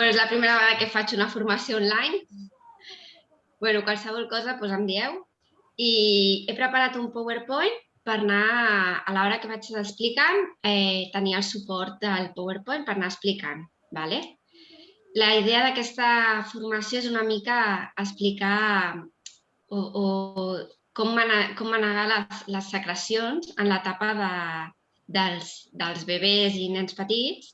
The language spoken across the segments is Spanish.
Pues és la primera vegada que faig una formació online. bueno, qualsevol cosa doncs em dieu. I he preparat un PowerPoint per anar, a l'hora que vaig explicant, eh, tenir el suport del PowerPoint per anar explicant. ¿vale? La idea d'aquesta formació és una mica explicar o, o com, manegar, com manegar les, les secrecions en l'etapa de, dels, dels bebès i nens petits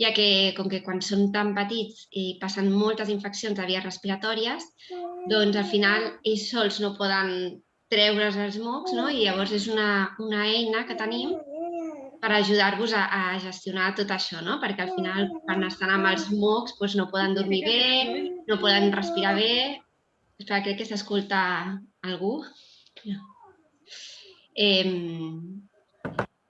ja que com que quan són tan petits i passen moltes infeccions de vies respiratòries, doncs al final ells sols no poden treure's els mocs no? i llavors és una, una eina que tenim per ajudar-vos a, a gestionar tot això, no? perquè al final quan estan amb els mocs doncs no poden dormir bé, no poden respirar bé. Espera, crec que s'escolta algú. Eh,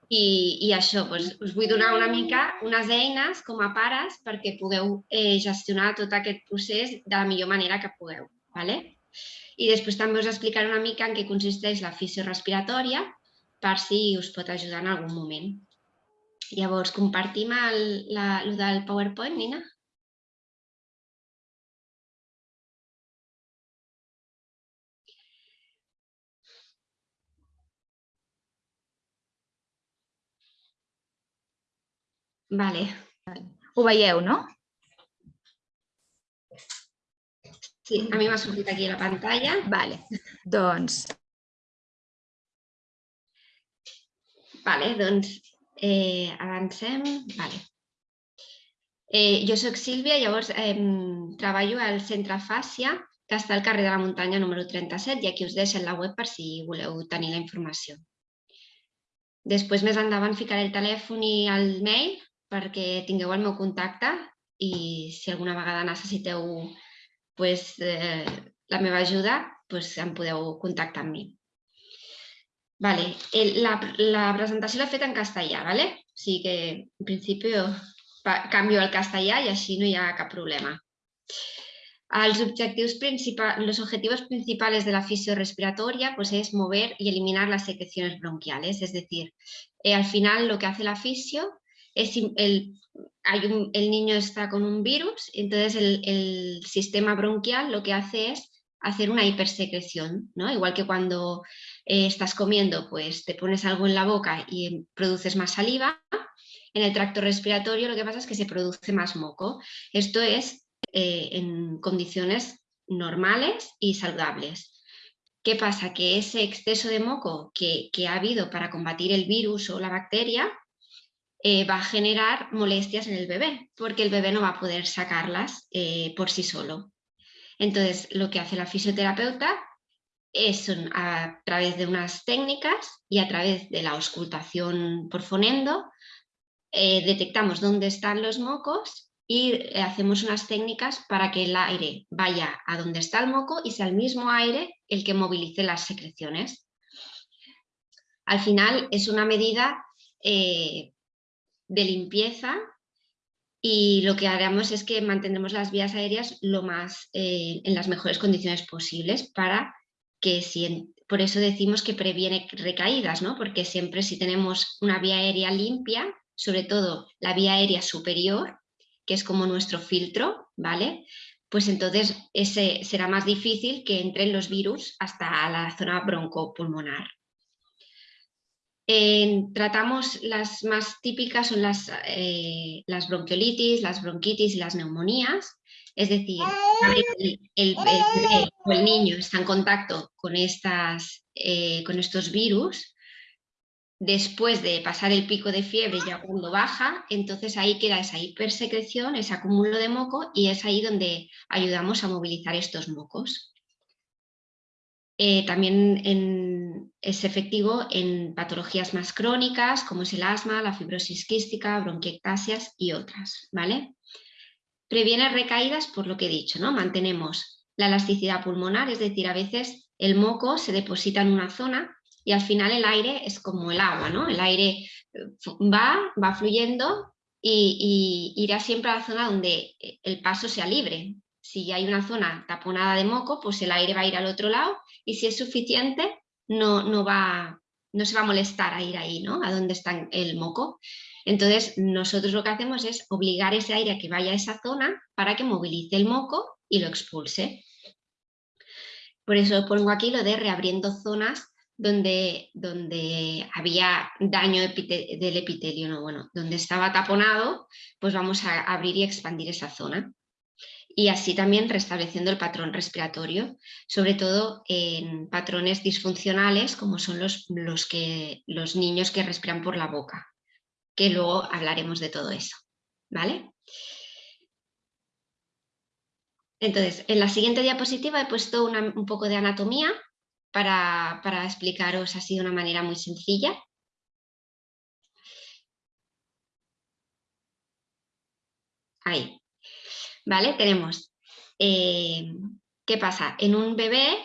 i, i això, doncs, us vull donar una mica unes eines com a pares perquè pugueu eh, gestionar tot aquest procés de la millor manera que pugueu. ¿vale? I després també us explicaré una mica en què consisteix la fisiorespiratòria per si us pot ajudar en algun moment. Llavors, compartim el, la, el del PowerPoint, Nina? Vale. Ho veieu, no? Sí, a mi m'ha sortit aquí la pantalla. Vale. Doncs... Vale, doncs eh, avancem. Vale. Eh, jo sóc Sílvia, llavors eh, treballo al Centre Fàcia, que està al carrer de la muntanya número 37 i aquí us deixen la web per si voleu tenir la informació. Després, més endavant, ficaré el telèfon i el mail perquè tingueu el meu contacte i si alguna vegada necessiteu pues, eh, la meva ajuda, pues, em podeu contactar amb mi. Vale. El, la, la presentació l'he fet en castellà, ¿vale? o sigui que en principi canvio al castellà i així no hi ha problema. Los objetivos principales de la fisiorespiratoria pues, es mover y eliminar las secreciones bronquiales. Es decir, eh, al final lo que hace la fisio el, niño está con un virus, entonces el, sistema bronquial lo que hace es hacer una hipersecreción, ¿no? Igual que cuando eh, estás comiendo, pues te pones algo en la boca y produces más saliva, en el tracto respiratorio lo que pasa es que se produce más moco. Esto es eh, en condiciones normales y saludables. ¿Qué pasa? Que ese exceso de moco que ha habido para combatir el virus o la bacteria, eh, va a generar molestias en el bebé, porque el bebé no va a poder sacarlas eh, por sí solo. Entonces, lo que hace la fisioterapeuta es a través de unas técnicas y a través de la auscultación por fonendo, eh, detectamos dónde están los mocos y hacemos unas técnicas para que el aire vaya a donde está el moco y sea el mismo aire el que movilice las secreciones. Al final es una medida de limpieza y lo que haremos es que mantendremos las vías aéreas lo más, eh, en las mejores condiciones posibles para que si, por eso decimos que previene recaídas, ¿no? porque siempre si tenemos una vía aérea limpia, sobre todo la vía aérea superior, que es como nuestro filtro, ¿vale? Pues entonces ese será más difícil que entren los virus hasta la zona broncopulmonar tratamos las más típicas son las, eh, las bronquiolitis, las bronquitis y las neumonías. Es decir, el, el, niño está en contacto con, estas, eh, con estos virus, después de pasar el pico de fiebre, ya cuando baja, entonces ahí queda esa hipersecreción, ese acúmulo de moco y es ahí donde ayudamos a movilizar estos mocos. Eh, también es efectivo en patologías más crónicas como es el asma, la fibrosis quística, bronquiectasias y otras. ¿vale? Previene recaídas por lo que he dicho, ¿no? mantenemos la elasticidad pulmonar, es decir, a veces el moco se deposita en una zona y al final el aire es como el agua, ¿no? el aire eh, va, va fluyendo y irá siempre a la zona donde el paso sea libre, si hay una zona taponada de moco, pues el aire va a ir al otro lado y si es suficiente no, no, va, no se va a molestar a ir ahí, ¿no? A donde está el moco. Entonces, nosotros lo que hacemos es obligar ese aire a que vaya a esa zona para que movilice el moco y lo expulse. Por eso pongo aquí lo de reabriendo zonas donde, donde había daño del epitelio, ¿no? bueno, donde estaba taponado, pues vamos a abrir y expandir esa zona y así también restableciendo el patrón respiratorio, sobre todo en patrones disfuncionales como son los, los, que, los niños que respiran por la boca, que luego hablaremos de todo eso. ¿vale? Entonces, en la siguiente diapositiva he puesto un poco de anatomía para, para explicaros así de una manera muy sencilla. Ahí. ¿Vale? Tenemos, eh, ¿qué pasa? En un bebé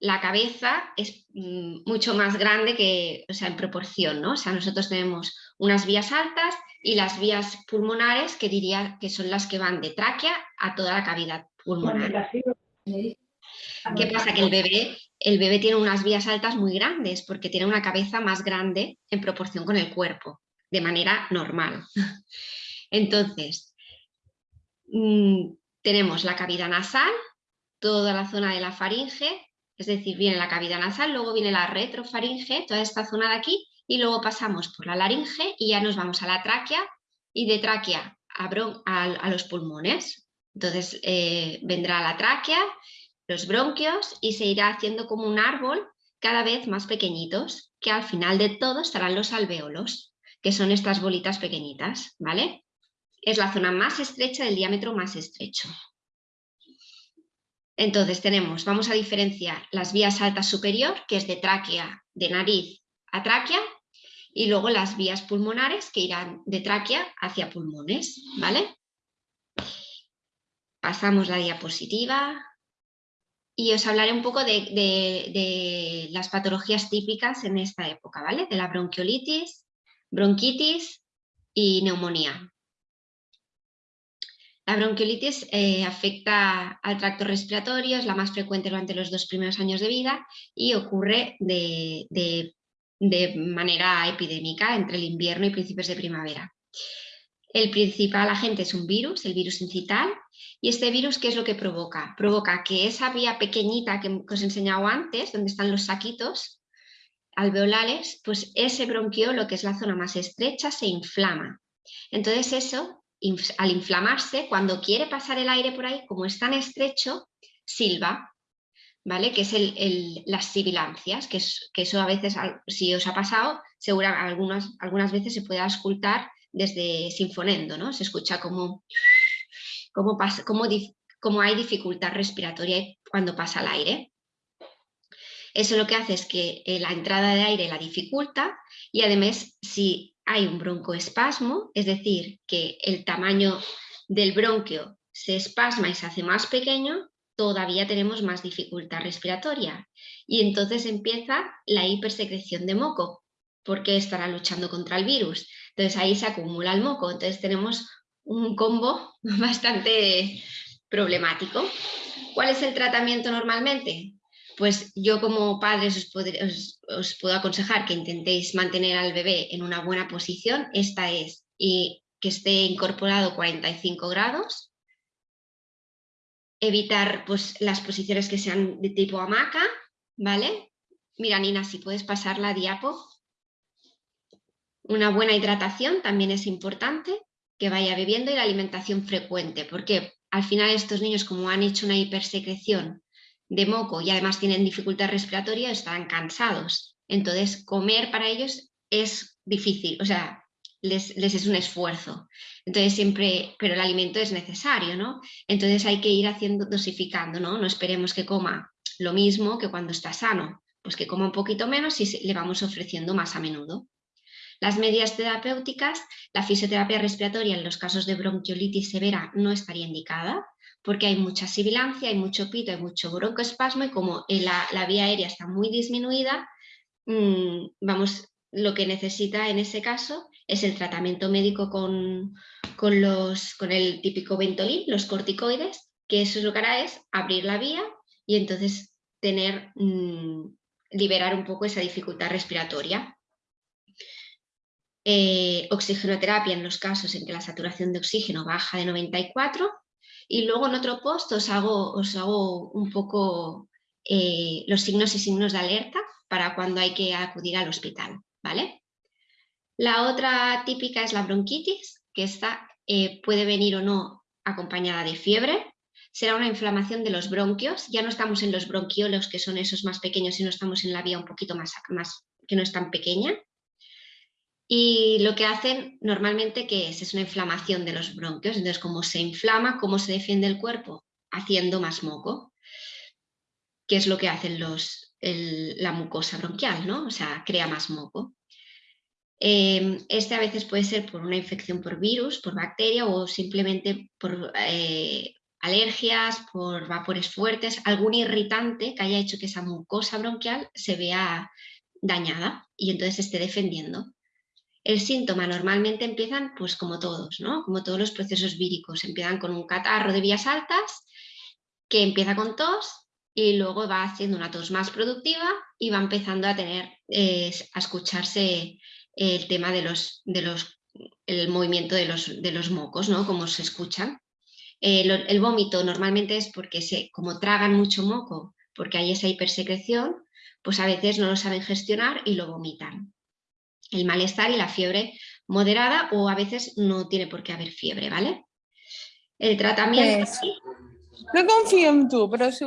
la cabeza es mm, mucho más grande que, o sea, en proporción, ¿no? O sea, nosotros tenemos unas vías altas y las vías pulmonares que diría que son las que van de tráquea a toda la cavidad pulmonar. ¿Qué pasa? Que el bebé, el bebé tiene unas vías altas muy grandes porque tiene una cabeza más grande en proporción con el cuerpo, de manera normal. Entonces, Mm, tenemos la cavidad nasal, toda la zona de la faringe, es decir, viene la cavidad nasal, luego viene la retrofaringe, toda esta zona de aquí, y luego pasamos por la laringe y ya nos vamos a la tráquea y de tráquea a, los pulmones. Entonces eh, vendrá la tráquea, los bronquios y se irá haciendo como un árbol cada vez más pequeñitos, que al final de todo estarán los alvéolos, que son estas bolitas pequeñitas, ¿vale? Es la zona más estrecha del diámetro más estrecho. Entonces tenemos, vamos a diferenciar las vías altas superior, que es de tráquea, de nariz a tráquea, y luego las vías pulmonares que irán de tráquea hacia pulmones, ¿vale? Pasamos la diapositiva y os hablaré un poco de, de las patologías típicas en esta época, ¿vale? De la bronquiolitis, bronquitis y neumonía. La bronquiolitis eh, afecta al tracto respiratorio, es la más frecuente durante los dos primeros años de vida y ocurre de, manera epidémica entre el invierno y principios de primavera. El principal agente es un virus, el virus incital, y este virus, ¿qué es lo que provoca? Provoca que esa vía pequeñita que os he enseñado antes, donde están los saquitos alveolales, pues ese bronquiolo, que es la zona más estrecha, se inflama. Entonces eso al inflamarse, cuando quiere pasar el aire por ahí, como es tan estrecho, silba, ¿vale? Que es el, las sibilancias, que, que, eso a veces, si os ha pasado, seguro algunas, algunas veces se puede auscultar desde sinfonendo, ¿no? Se escucha como, como, pasa, como, como hay dificultad respiratoria cuando pasa el aire. Eso lo que hace es que eh, la entrada de aire la dificulta y además si hay un broncoespasmo, es decir, que el tamaño del bronquio se espasma y se hace más pequeño, todavía tenemos más dificultad respiratoria. Y entonces empieza la hipersecreción de moco, porque estará luchando contra el virus. Entonces ahí se acumula el moco, entonces tenemos un combo bastante problemático. ¿Cuál es el tratamiento normalmente? Pues yo como padres os, puedo aconsejar que intentéis mantener al bebé en una buena posición, esta es, y que esté incorporado 45 grados, evitar pues, las posiciones que sean de tipo hamaca, ¿vale? Mira Nina, si puedes pasar la diapo. Una buena hidratación también es importante, que vaya bebiendo y la alimentación frecuente, porque al final estos niños como han hecho una hipersecreción de moco y además tienen dificultad respiratoria, están cansados. Entonces, comer para ellos es difícil, o sea, les, es un esfuerzo. Entonces, siempre, pero el alimento es necesario, ¿no? Entonces hay que ir haciendo, dosificando, ¿no? No esperemos que coma lo mismo que cuando está sano, pues que coma un poquito menos y le vamos ofreciendo más a menudo. Las medidas terapéuticas, la fisioterapia respiratoria en los casos de bronquiolitis severa no estaría indicada, porque hay mucha sibilancia, hay mucho pito, hay mucho broncoespasmo y como la, vía aérea está muy disminuida, mm, vamos, lo que necesita en ese caso es el tratamiento médico con, los, con el típico Ventolin, los corticoides, que eso lo que hará es abrir la vía y entonces tener mm, liberar un poco esa dificultad respiratoria. Eh, oxigenoterapia en los casos en que la saturación de oxígeno baja de 94 y luego en otro post os hago, os hago un poco eh, los signos y signos de alerta para cuando hay que acudir al hospital. ¿vale? La otra típica es la bronquitis, que esta eh, puede venir o no acompañada de fiebre. Será una inflamación de los bronquios. Ya no estamos en los bronquiolos, que son esos más pequeños, sino estamos en la vía un poquito más, más que no es tan pequeña. Y lo que hacen normalmente que es, es una inflamación de los bronquios. Entonces, como se inflama, ¿cómo se defiende el cuerpo? Haciendo más moco, que es lo que hacen los, la mucosa bronquial, ¿no? O sea, crea más moco. Em, este a veces puede ser por una infección por virus, por bacteria o simplemente por eh, alergias, por vapores fuertes, algún irritante que haya hecho que esa mucosa bronquial se vea dañada y entonces esté defendiendo. El síntoma normalmente empiezan pues como todos, ¿no? como todos los procesos víricos. Empiezan con un catarro de vías altas que empieza con tos y luego va haciendo una tos más productiva y va empezando a tener, eh, a escucharse el tema de los, de los, el movimiento de los, de los mocos, ¿no? Como se escuchan. Eh, el vómito normalmente es porque se, como tragan mucho moco, porque hay esa hipersecreción, pues a veces no lo saben gestionar y lo vomitan el malestar y la fiebre moderada o a veces no tiene por qué haber fiebre, ¿vale? El tratamiento... No confío en tú, pero si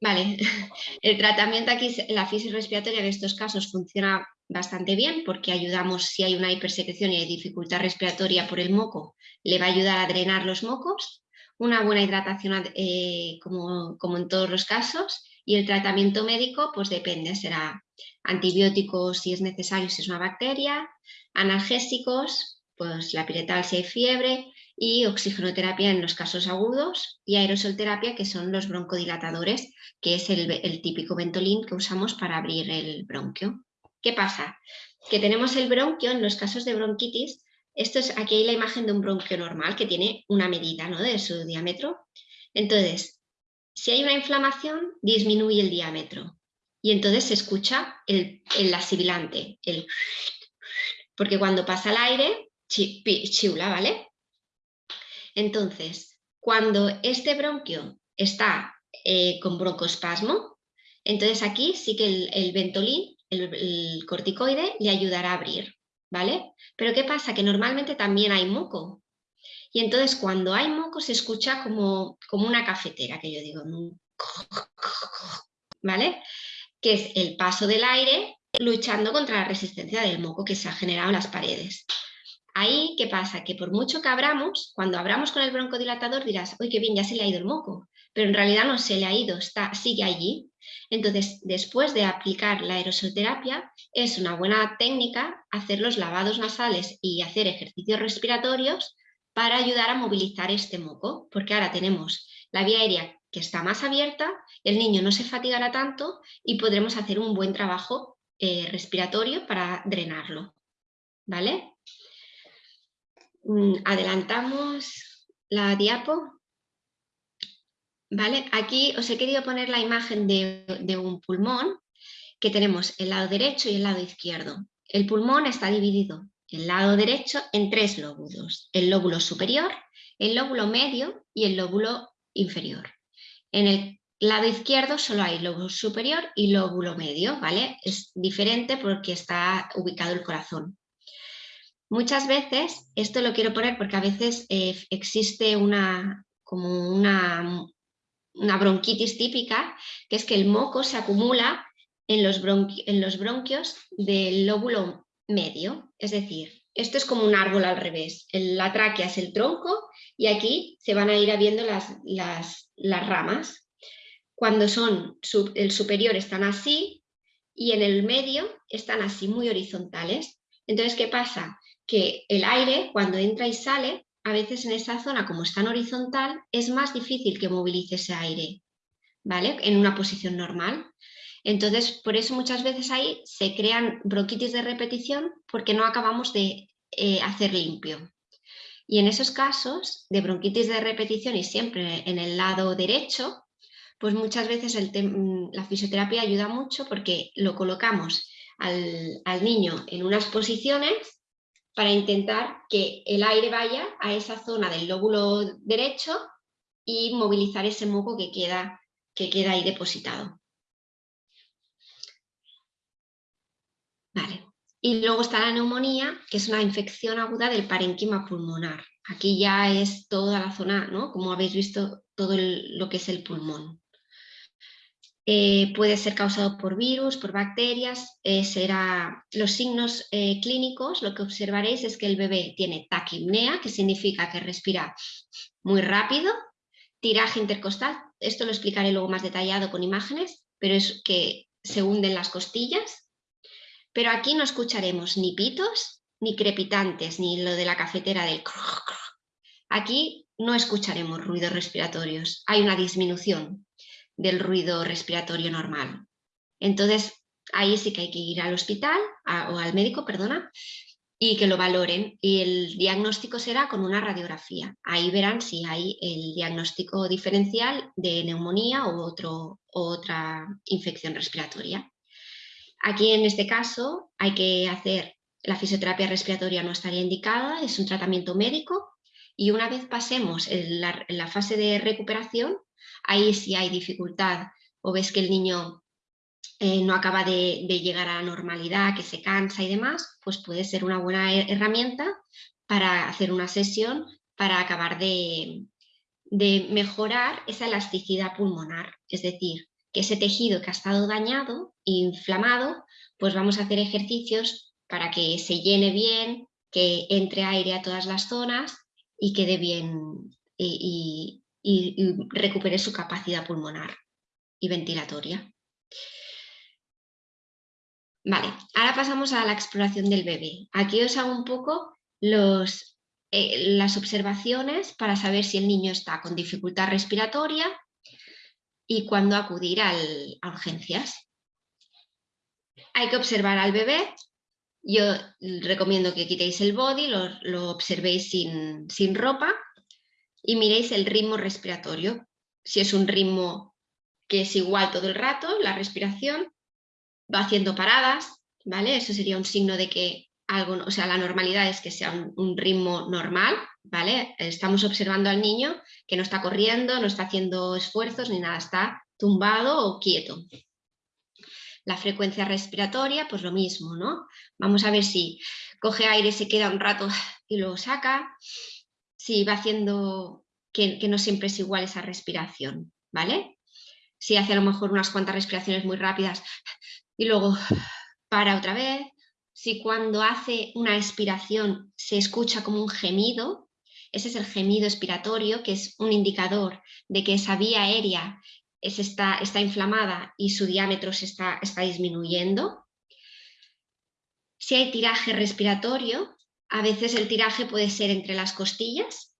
Vale, el tratamiento aquí, la fisiorrespiratoria respiratoria en estos casos funciona bastante bien porque ayudamos, si hay una hipersecreción y hay dificultad respiratoria por el moco, le va a ayudar a drenar los mocos, una buena hidratación eh, como, como en todos los casos y el tratamiento médico pues depende, será antibióticos si es necesario, si es una bacteria, analgésicos, pues la piretal si hay fiebre y oxigenoterapia en los casos agudos y aerosolterapia que son los broncodilatadores, que es el, típico ventolín que usamos para abrir el bronquio. ¿Qué pasa? Que tenemos el bronquio en los casos de bronquitis, esto es, aquí hay la imagen de un bronquio normal que tiene una medida ¿no? de su diámetro. Entonces, si hay una inflamación, disminuye el diámetro y entonces se escucha el, el asibilante, el porque cuando pasa el aire, chiula, ¿vale? Entonces, cuando este bronquio está eh, con broncoespasmo, entonces aquí sí que el, ventolín, el, corticoide, le ayudará a abrir, ¿vale? Pero ¿qué pasa? Que normalmente también hay moco. Y entonces cuando hay moco se escucha como, como una cafetera, que yo digo, ¿vale? Que es el paso del aire luchando contra la resistencia del moco que se ha generado en las paredes. Ahí, ¿qué pasa? Que por mucho que abramos, cuando abramos con el broncodilatador dirás, uy, qué bien, ya se le ha ido el moco, pero en realidad no se le ha ido, está, sigue allí. Entonces, después de aplicar la aerosolterapia, es una buena técnica hacer los lavados nasales y hacer ejercicios respiratorios para ayudar a movilizar este moco, porque ahora tenemos la vía aérea que está más abierta, el niño no se fatigará tanto y podremos hacer un buen trabajo eh, respiratorio para drenarlo. ¿Vale? Mm, adelantamos la diapo. ¿Vale? Aquí os he querido poner la imagen de, de un pulmón que tenemos el lado derecho y el lado izquierdo. El pulmón está dividido el lado derecho en tres lóbulos, el lóbulo superior, el lóbulo medio y el lóbulo inferior. En el lado izquierdo solo hay lóbulo superior y lóbulo medio, ¿vale? Es diferente porque está ubicado el corazón. Muchas veces, esto lo quiero poner porque a veces eh, existe una, como una, una, bronquitis típica, que es que el moco se acumula en los, en los bronquios del lóbulo medio, es decir, esto es como un árbol al revés, la tráquea es el tronco y aquí se van a ir viendo las, las, las ramas. Cuando son el superior están así y en el medio están así muy horizontales. Entonces, ¿qué pasa? Que el aire cuando entra y sale, a veces en esa zona como está en horizontal, es más difícil que movilice ese aire, ¿vale? En una posición normal. Entonces, por eso muchas veces ahí se crean bronquitis de repetición porque no acabamos de eh, hacer limpio. Y en esos casos de bronquitis de repetición y siempre en el lado derecho, pues muchas veces la fisioterapia ayuda mucho porque lo colocamos al, al niño en unas posiciones para intentar que el aire vaya a esa zona del lóbulo derecho y movilizar ese moco que queda, que queda ahí depositado. Vale. Y luego está la neumonía, que es una infección aguda del parenquima pulmonar. Aquí ya es toda la zona, ¿no? Como habéis visto, todo lo que es el pulmón. Eh, puede ser causado por virus, por bacterias, eh, será los signos eh, clínicos, lo que observaréis es que el bebé tiene taquimnea, que significa que respira muy rápido, tiraje intercostal, esto lo explicaré luego más detallado con imágenes, pero es que se hunden las costillas, pero aquí no escucharemos ni pitos, ni crepitantes, ni lo de la cafetera del Aquí no escucharemos ruidos respiratorios, hay una disminución del ruido respiratorio normal. Entonces, ahí sí que hay que ir al hospital, o al médico, perdona, y que lo valoren. Y el diagnóstico será con una radiografía. Ahí verán si hay el diagnóstico diferencial de neumonía u otro, otra infección respiratoria. Aquí en este caso hay que hacer, la fisioterapia respiratoria no estaría indicada, es un tratamiento médico. Y una vez pasemos en la, fase de recuperación, ahí si hay dificultad. O ves que el niño eh, no acaba de, llegar a la normalidad, que se cansa y demás, pues puede ser una buena herramienta para hacer una sesión para acabar de, de mejorar esa elasticidad pulmonar, es decir, que ese tejido que ha estado dañado inflamado, pues vamos a hacer ejercicios para que se llene bien, que entre aire a todas las zonas y quede bien y, recupere su capacidad pulmonar y ventilatoria. Vale, ahora pasamos a la exploración del bebé. Aquí os hago un poco eh, las observaciones para saber si el niño está con dificultad respiratoria, y cuándo acudir a urgencias. Hay que observar al bebé. Yo recomiendo que quitéis el body, lo, observéis sin, sin ropa y miréis el ritmo respiratorio. Si es un ritmo que es igual todo el rato, la respiración, va haciendo paradas, ¿vale? Eso sería un signo de que o sea, la normalidad es que sea un ritmo normal, ¿vale? Estamos observando al niño que no está corriendo, no está haciendo esfuerzos ni nada, está tumbado o quieto. La frecuencia respiratoria, pues lo mismo, ¿no? Vamos a ver si coge aire, se queda un rato y lo saca, si va haciendo que, que no siempre es igual esa respiración, ¿vale? Si hace a lo mejor unas cuantas respiraciones muy rápidas y luego para otra vez, si cuando hace una expiración se escucha como un gemido, ese es el gemido expiratorio, que es un indicador de que esa vía aérea está, está inflamada y su diámetro se está, está disminuyendo. Si hay tiraje respiratorio, a veces el tiraje puede ser entre las costillas,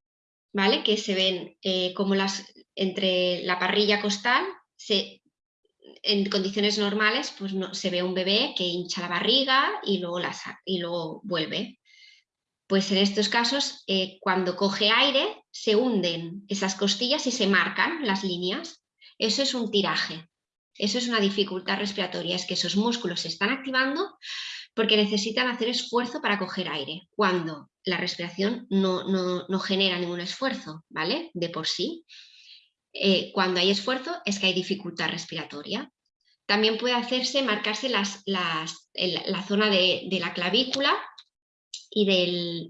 ¿vale? que se ven eh, como las, entre la parrilla costal, se, en condiciones normales pues no, se ve un bebé que hincha la barriga y luego, la, y luego vuelve. Pues en estos casos, eh, cuando coge aire, se hunden esas costillas y se marcan las líneas. Eso es un tiraje. Eso es una dificultad respiratoria, es que esos músculos se están activando porque necesitan hacer esfuerzo para coger aire, cuando la respiración no, genera ningún esfuerzo, ¿vale? De por sí. Eh, cuando hay esfuerzo es que hay dificultad respiratoria. También puede hacerse, marcarse las, la zona de, de la clavícula y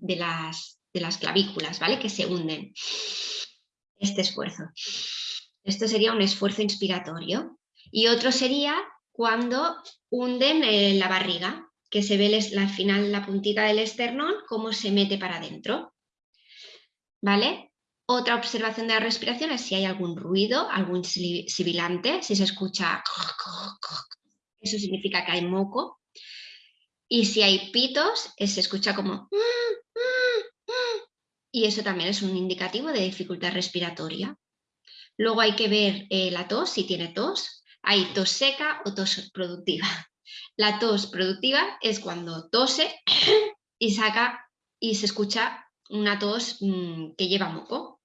de, las, de las clavículas, ¿vale? Que se hunden. Este esfuerzo. Esto sería un esfuerzo inspiratorio. Y otro sería cuando hunden eh, la barriga, que se ve al final la puntita del esternón, cómo se mete para adentro. ¿Vale? Otra observación de la respiración es si hay algún ruido, algún sibilante, si se escucha... Eso significa que hay moco. Y si hay pitos, se escucha como... Y eso también es un indicativo de dificultad respiratoria. Luego hay que ver eh, la tos, si tiene tos. Hay tos seca o tos productiva. La tos productiva es cuando tose y saca y se escucha una tos mm, que lleva moco.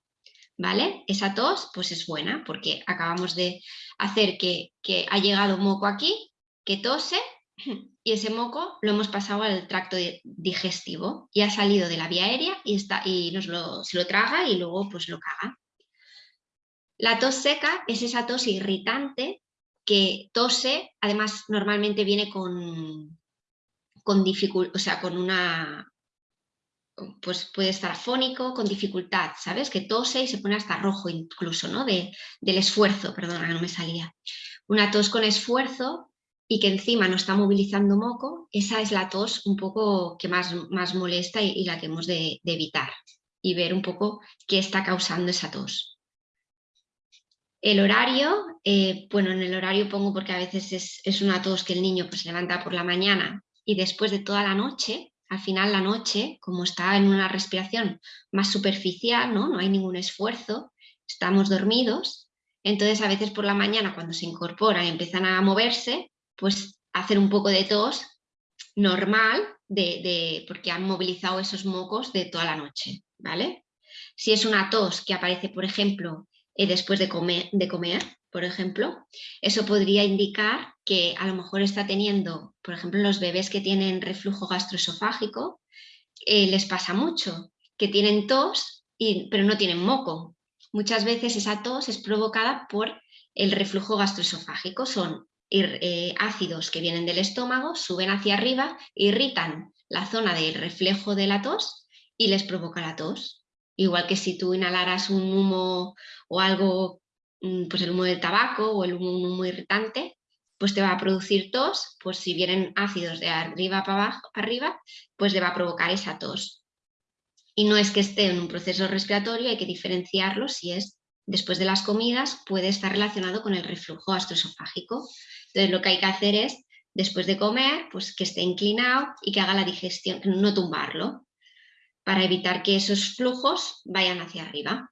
¿Vale? Esa tos pues es buena porque acabamos de hacer que, ha llegado moco aquí, que tose y ese moco lo hemos pasado al tracto digestivo y ha salido de la vía aérea y, está, y nos se lo traga y luego pues lo caga. La tos seca es esa tos irritante que tose, además normalmente viene con, con dificultad, o sea, con una, pues puede estar fónico, con dificultad, ¿sabes? Que tose y se pone hasta rojo incluso, ¿no? De, del esfuerzo, perdona, no me salía. Una tos con esfuerzo y que encima no está movilizando moco, esa es la tos un poco que más, más molesta y, la que hemos de, evitar y ver un poco qué está causando esa tos. El horario, eh, bueno, en el horario pongo porque a veces es, una tos que el niño pues, levanta por la mañana y después de toda la noche, al final la noche, como está en una respiración más superficial, ¿no? no hay ningún esfuerzo, estamos dormidos, entonces a veces por la mañana cuando se incorporan y empiezan a moverse, pues hacer un poco de tos normal de, porque han movilizado esos mocos de toda la noche, ¿vale? Si es una tos que aparece, por ejemplo, eh, después de comer, por ejemplo, eso podría indicar que a lo mejor está teniendo, por ejemplo, los bebés que tienen reflujo gastroesofágico, eh, les pasa mucho, que tienen tos, pero no tienen moco. Muchas veces esa tos es provocada por el reflujo gastroesofágico, son eh, ácidos que vienen del estómago, suben hacia arriba, irritan la zona del reflejo de la tos y les provoca la tos. Igual que si tú inhalaras un humo o algo, mm, pues el humo del tabaco o el humo, un irritante, pues te va a producir tos, pues si vienen ácidos de arriba para abajo, arriba, pues le va a provocar esa tos. Y no es que esté en un proceso respiratorio, hay que diferenciarlo si es después de las comidas, puede estar relacionado con el reflujo gastroesofágico. Entonces lo que hay que hacer es, después de comer, pues que esté inclinado y que haga la digestión, no tumbarlo para evitar que esos flujos vayan hacia arriba.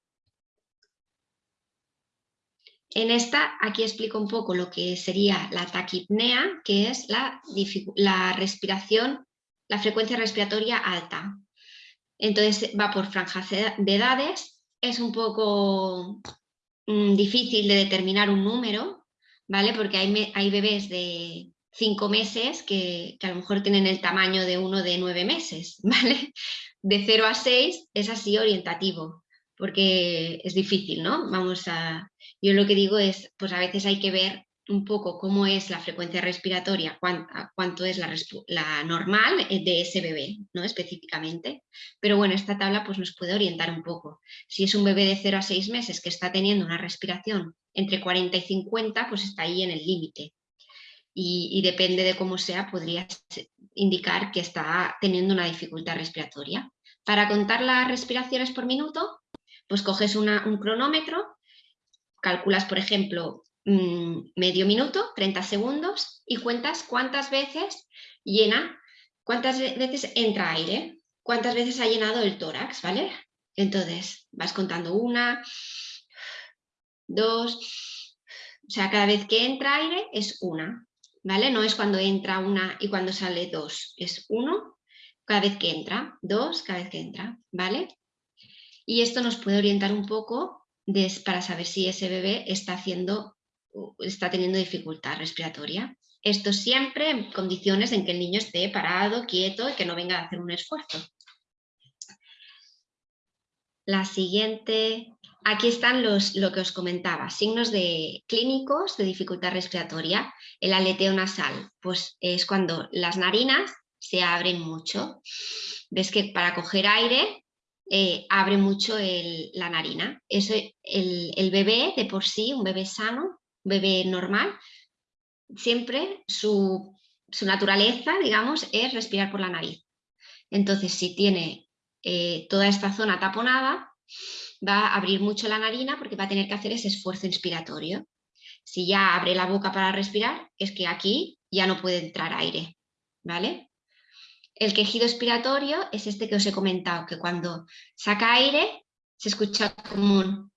En esta, aquí explico un poco lo que sería la taquipnea, que es la, respiración, la frecuencia respiratoria alta. Entonces va por franjas de edades, es un poco mm, difícil de determinar un número, ¿vale? Porque hay, bebés de cinco meses que, que, a lo mejor tienen el tamaño de uno de nueve meses, ¿vale? de 0 a 6 es así orientativo, porque es difícil, ¿no? Vamos a... Yo lo que digo es, pues a veces hay que ver un poco cómo es la frecuencia respiratoria, cuánto, es la, normal de ese bebé, ¿no? Específicamente. Pero bueno, esta tabla pues nos puede orientar un poco. Si es un bebé de 0 a 6 meses que está teniendo una respiración entre 40 y 50, pues está ahí en el límite. Y, y, depende de cómo sea, podría indicar que está teniendo una dificultad respiratoria. Para contar las respiraciones por minuto, pues coges un cronómetro, calculas, por ejemplo, mm, medio minuto, 30 segundos, y cuentas cuántas veces llena, cuántas veces entra aire, cuántas veces ha llenado el tórax, ¿vale? Entonces, vas contando una, dos, o sea, cada vez que entra aire es una, ¿vale? No es cuando entra una y cuando sale dos, es uno cada vez que entra, dos cada vez que entra, ¿vale? Y esto nos puede orientar un poco para saber si ese bebé está, haciendo, está teniendo dificultad respiratoria. Esto siempre en condiciones en que el niño esté parado, quieto y que no venga a hacer un esfuerzo. La siguiente, aquí están los, lo que os comentaba, signos de clínicos de dificultad respiratoria. El aleteo nasal, pues es cuando las narinas se abren mucho. Ves que para coger aire eh, abre mucho la narina. Eso, el, bebé de por sí, un bebé sano, un bebé normal, siempre su, naturaleza, digamos, es respirar por la nariz. Entonces, si tiene eh, toda esta zona taponada, va a abrir mucho la narina porque va a tener que hacer ese esfuerzo inspiratorio. Si ya abre la boca para respirar, es que aquí ya no puede entrar aire, ¿vale? El quejido expiratorio es este que os he comentado, que cuando saca aire se escucha como un...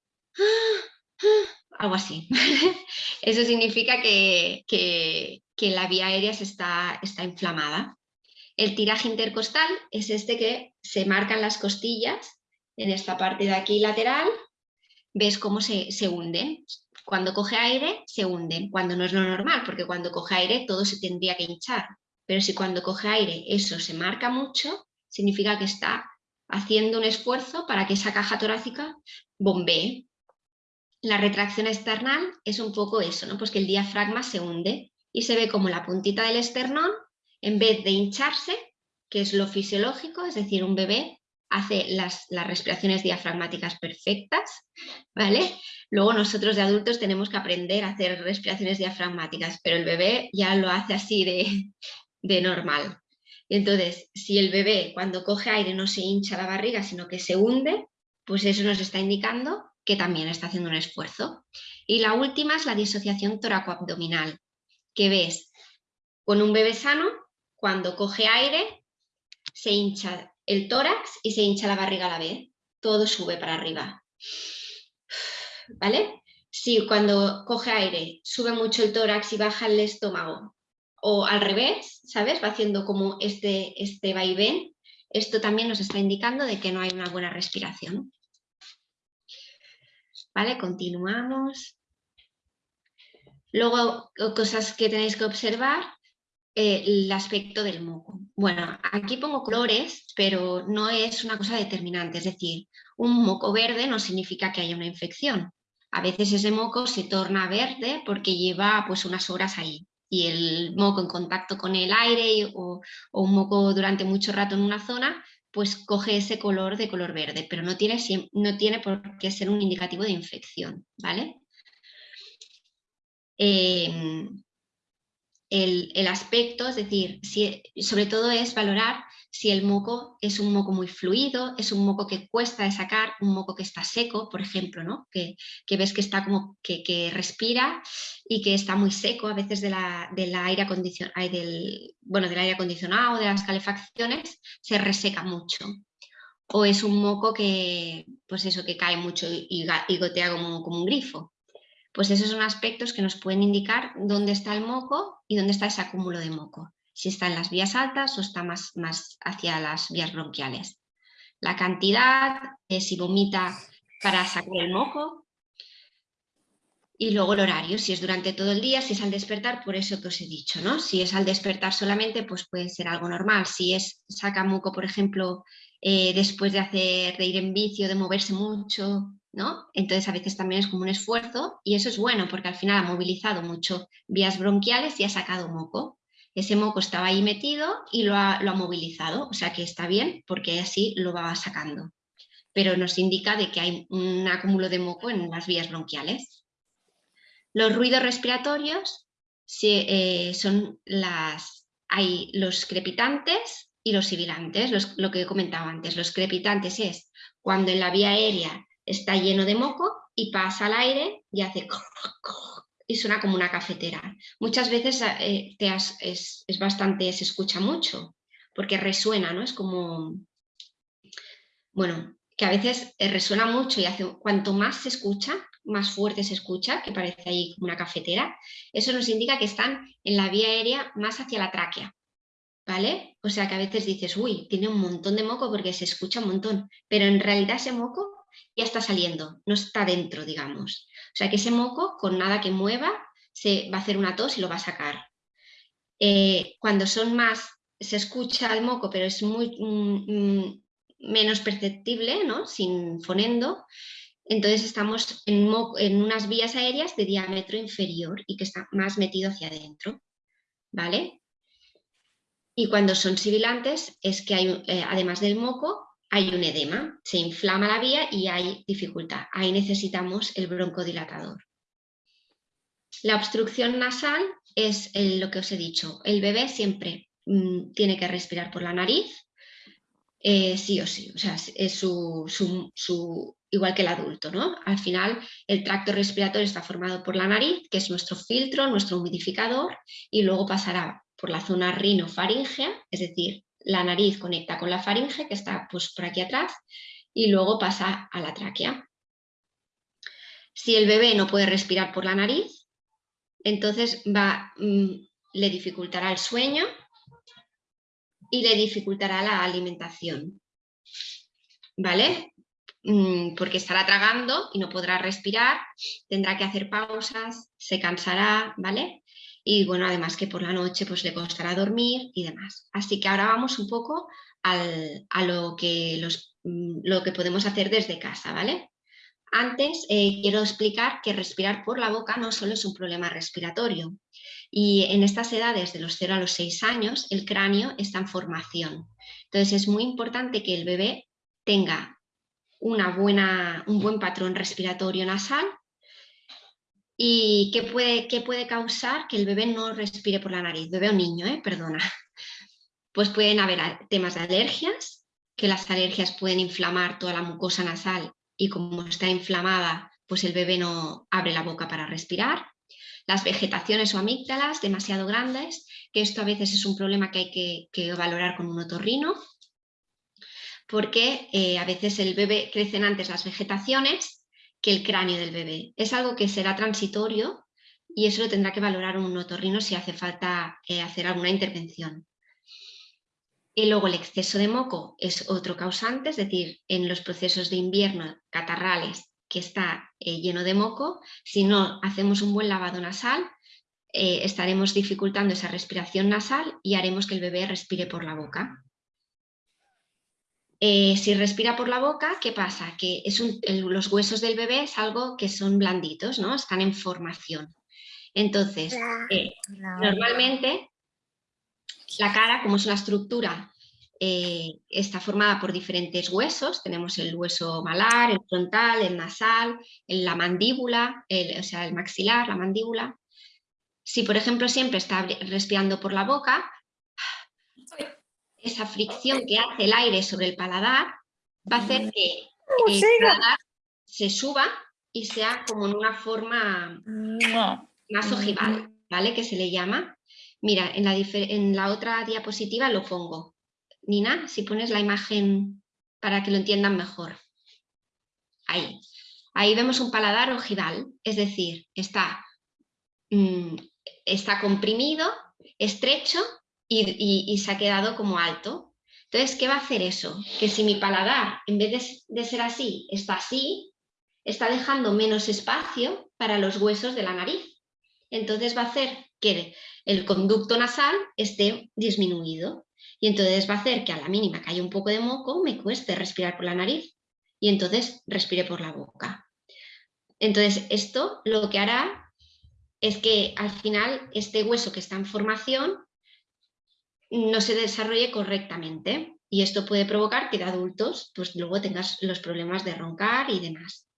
algo así. Eso significa que, la vía aérea está, está inflamada. El tiraje intercostal es este que se marcan las costillas en esta parte de aquí lateral ves cómo se, se hunden. Cuando coge aire, se hunden, cuando no es lo normal, porque cuando coge aire todo se tendría que hinchar. Pero si cuando coge aire eso se marca mucho, significa que está haciendo un esfuerzo para que esa caja torácica bombee. La retracción external es un poco eso, ¿no? pues que el diafragma se hunde y se ve como la puntita del esternón, en vez de hincharse, que es lo fisiológico, es decir, un bebé hace las, las, respiraciones diafragmáticas perfectas, ¿vale? Luego nosotros de adultos tenemos que aprender a hacer respiraciones diafragmáticas, pero el bebé ya lo hace así de, de normal. Entonces, si el bebé cuando coge aire no se hincha la barriga, sino que se hunde, pues eso nos está indicando que también está haciendo un esfuerzo. Y la última es la disociación toracoabdominal, que ves con un bebé sano, cuando coge aire, se hincha el tórax y se hincha la barriga a la vez. Todo sube para arriba. ¿Vale? Si cuando coge aire sube mucho el tórax y baja el estómago, o al revés, ¿sabes? Va haciendo como este, este vaivén. Esto también nos está indicando de que no hay una buena respiración. ¿Vale? Continuamos. Luego, cosas que tenéis que observar, eh, el aspecto del moco. Bueno, aquí pongo colores, pero no es una cosa determinante. Es decir, un moco verde no significa que haya una infección. A veces ese moco se torna verde porque lleva pues, unas horas ahí y el moco en contacto con el aire o, un moco durante mucho rato en una zona, pues coge ese color de color verde, pero no tiene, no tiene por qué ser un indicativo de infección, ¿vale? Em, el, el, aspecto, es decir, si, sobre todo es valorar si el moco es un moco muy fluido, es un moco que cuesta de sacar, un moco que está seco, por ejemplo, ¿no? que, ves que está como que, respira y que está muy seco a veces de la, aire acondicionado, del, bueno, del aire acondicionado, de las calefacciones, se reseca mucho. O es un moco que, pues eso, que cae mucho y, gotea como, como un grifo. Pues esos son aspectos que nos pueden indicar dónde está el moco y dónde está ese acúmulo de moco si está en las vías altas o está más, más hacia las vías bronquiales. La cantidad, eh, si vomita para sacar el moco, y luego el horario, si es durante todo el día, si es al despertar, por eso que os he dicho, ¿no? Si es al despertar solamente, pues puede ser algo normal. Si es saca moco, por ejemplo, eh, después de hacer, de ir en vicio, de moverse mucho, ¿no? Entonces a veces también es como un esfuerzo y eso es bueno porque al final ha movilizado mucho vías bronquiales y ha sacado moco ese moco estaba ahí metido y lo ha, movilizado, o sea que está bien porque así lo va sacando. Pero nos indica de que hay un acúmulo de moco en las vías bronquiales. Los ruidos respiratorios eh, son los crepitantes y los sibilantes, lo que he comentado antes. Los crepitantes es cuando en la vía aérea está lleno de moco y pasa al aire y hace y suena como una cafetera. Muchas veces eh, te es, bastante, se escucha mucho, porque resuena, ¿no? Es como, bueno, que a veces eh, resuena mucho y hace, cuanto más se escucha, más fuerte se escucha, que parece ahí como una cafetera, eso nos indica que están en la vía aérea más hacia la tráquea, ¿vale? O sea que a veces dices, uy, tiene un montón de moco porque se escucha un montón, pero en realidad ese moco ya está saliendo, no está dentro, digamos. O sea que ese moco, con nada que mueva, se va a hacer una tos y lo va a sacar. Eh, cuando son más, se escucha el moco, pero es muy mm, mm, menos perceptible, ¿no? sin fonendo, entonces estamos en, en, unas vías aéreas de diámetro inferior y que está más metido hacia adentro. ¿Vale? Y cuando son sibilantes es que hay, eh, además del moco, hay un edema, se inflama la vía y hay dificultad. Ahí necesitamos el broncodilatador. La obstrucción nasal es lo que os he dicho. El bebé siempre mm, tiene que respirar por la nariz, eh, sí o sí. O sea, es su, igual que el adulto. ¿no? Al final, el tracto respiratorio está formado por la nariz, que es nuestro filtro, nuestro humidificador, y luego pasará por la zona rinofaringea, es decir, la nariz conecta con la faringe, que está pues, por aquí atrás, y luego pasa a la tráquea. Si el bebé no puede respirar por la nariz, entonces va, mm, le dificultará el sueño y le dificultará la alimentación. ¿Vale? mm, porque estará tragando y no podrá respirar, tendrá que hacer pausas, se cansará, ¿vale? Y bueno, además que por la noche pues le costará dormir y demás. Así que ahora vamos un poco a lo que, los, mm, lo que podemos hacer desde casa, ¿vale? Antes eh, quiero explicar que respirar por la boca no solo es un problema respiratorio y en estas edades de los 0 a los 6 años el cráneo está en formación. Entonces es muy importante que el bebé tenga una buena, un buen patrón respiratorio nasal y qué puede, qué puede causar que el bebé no respire por la nariz, bebé o niño, ¿eh? perdona. Pues pueden haber temas de alergias, que las alergias pueden inflamar toda la mucosa nasal y como está inflamada, pues el bebé no abre la boca para respirar. Las vegetaciones o amígdalas demasiado grandes, que esto a veces es un problema que hay que, valorar con un otorrino, porque eh, a veces el bebé crecen antes las vegetaciones que el cráneo del bebé. Es algo que será transitorio y eso lo tendrá que valorar un otorrino si hace falta eh, hacer alguna intervención. Y luego el exceso de moco es otro causante, es decir, en los procesos de invierno catarrales que está eh, lleno de moco, si no hacemos un buen lavado nasal, eh, estaremos dificultando esa respiración nasal y haremos que el bebé respire por la boca. Eh, si respira por la boca, ¿qué pasa? Que es los huesos del bebé es algo que son blanditos, ¿no? están en formación. Entonces, normalmente la cara, como es una estructura, eh, está formada por diferentes huesos. Tenemos el hueso malar, el frontal, el nasal, la mandíbula, o sea, el maxilar, la mandíbula. Si, por ejemplo, siempre está respirando por la boca, esa fricción que hace el aire sobre el paladar va a hacer que el paladar se suba y sea como en una forma más ojival, ¿vale? Que se le llama. Mira, en la, en la otra diapositiva lo pongo. Nina, si pones la imagen para que lo entiendan mejor. Ahí. Ahí vemos un paladar ojival, es decir, está, mm, está comprimido, estrecho y, se ha quedado como alto. Entonces, ¿qué va a hacer eso? Que si mi paladar, en vez de, de ser así, está así, está dejando menos espacio para los huesos de la nariz. Entonces va a hacer que el conducto nasal esté disminuido y entonces va a hacer que a la mínima que haya un poco de moco me cueste respirar por la nariz y entonces respire por la boca. Entonces esto lo que hará es que al final este hueso que está en formación no se desarrolle correctamente y esto puede provocar que de adultos pues luego tengas los problemas de roncar y demás.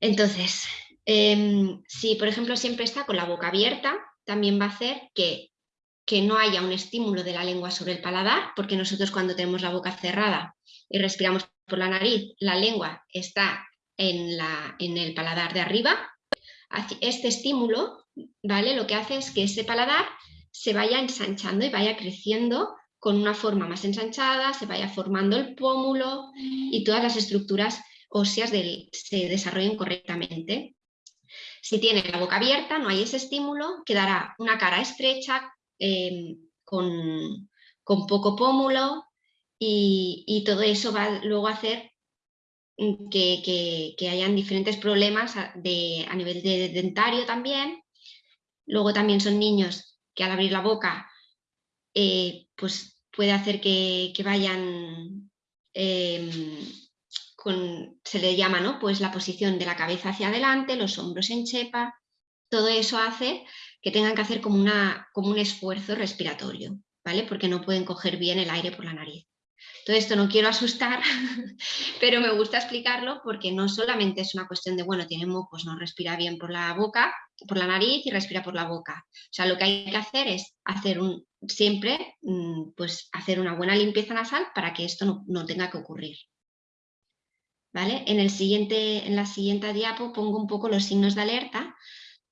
Entonces, Em, si, por ejemplo, siempre está con la boca abierta, también va a hacer que, que no haya un estímulo de la lengua sobre el paladar, porque nosotros cuando tenemos la boca cerrada y respiramos por la nariz, la lengua está en, la, en el paladar de arriba. Este estímulo ¿vale? lo que hace es que ese paladar se vaya ensanchando y vaya creciendo con una forma más ensanchada, se vaya formando el pómulo y todas las estructuras óseas se desarrollen correctamente. Si tiene la boca abierta, no hay ese estímulo, quedará una cara estrecha, em, con, poco pómulo y, todo eso va luego a hacer que, hayan diferentes problemas a, nivel de dentario también. Luego también son niños que al abrir la boca eh, pues puede hacer que, vayan em, se le llama ¿no? pues la posición de la cabeza hacia adelante, los hombros en chepa, todo eso hace que tengan que hacer como, una, como un esfuerzo respiratorio, ¿vale? porque no pueden coger bien el aire por la nariz. Todo esto no quiero asustar, pero me gusta explicarlo porque no solamente es una cuestión de, bueno, tiene mocos, no respira bien por la boca, por la nariz y respira por la boca. O sea, lo que hay que hacer es hacer un, siempre mm, pues, hacer una buena limpieza nasal para que esto no, no tenga que ocurrir. En, el siguiente, en la siguiente diapo pongo un poco los signos de alerta,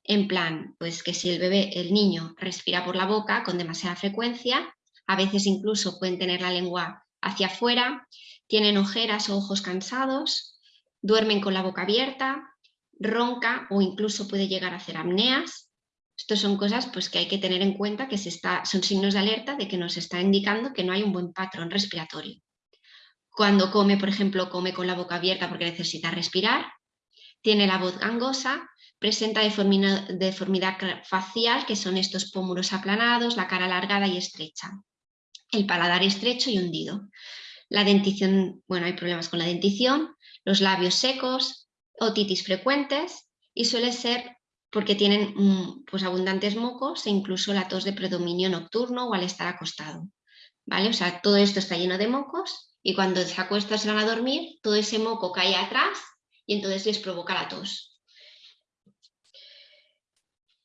en plan, pues que si el bebé, el niño, respira por la boca con demasiada frecuencia, a veces incluso pueden tener la lengua hacia afuera, tienen ojeras o ojos cansados, duermen con la boca abierta, ronca o incluso puede llegar a hacer apneas. Estas son cosas pues, que hay que tener en cuenta, que se está, son signos de alerta de que nos está indicando que no hay un buen patrón respiratorio. cuando come, por ejemplo, come con la boca abierta porque necesita respirar, tiene la voz gangosa, presenta deformidad facial, que son estos pómulos aplanados, la cara alargada y estrecha, el paladar estrecho y hundido. La dentición, bueno, hay problemas con la dentición, los labios secos, otitis frecuentes y suele ser porque tienen mm, pues, abundantes mocos e incluso la tos de predominio nocturno o al estar acostado. ¿vale? O sea, todo esto está lleno de mocos y cuando se acuestan se van a dormir, todo ese moco cae atrás y entonces les provoca la tos.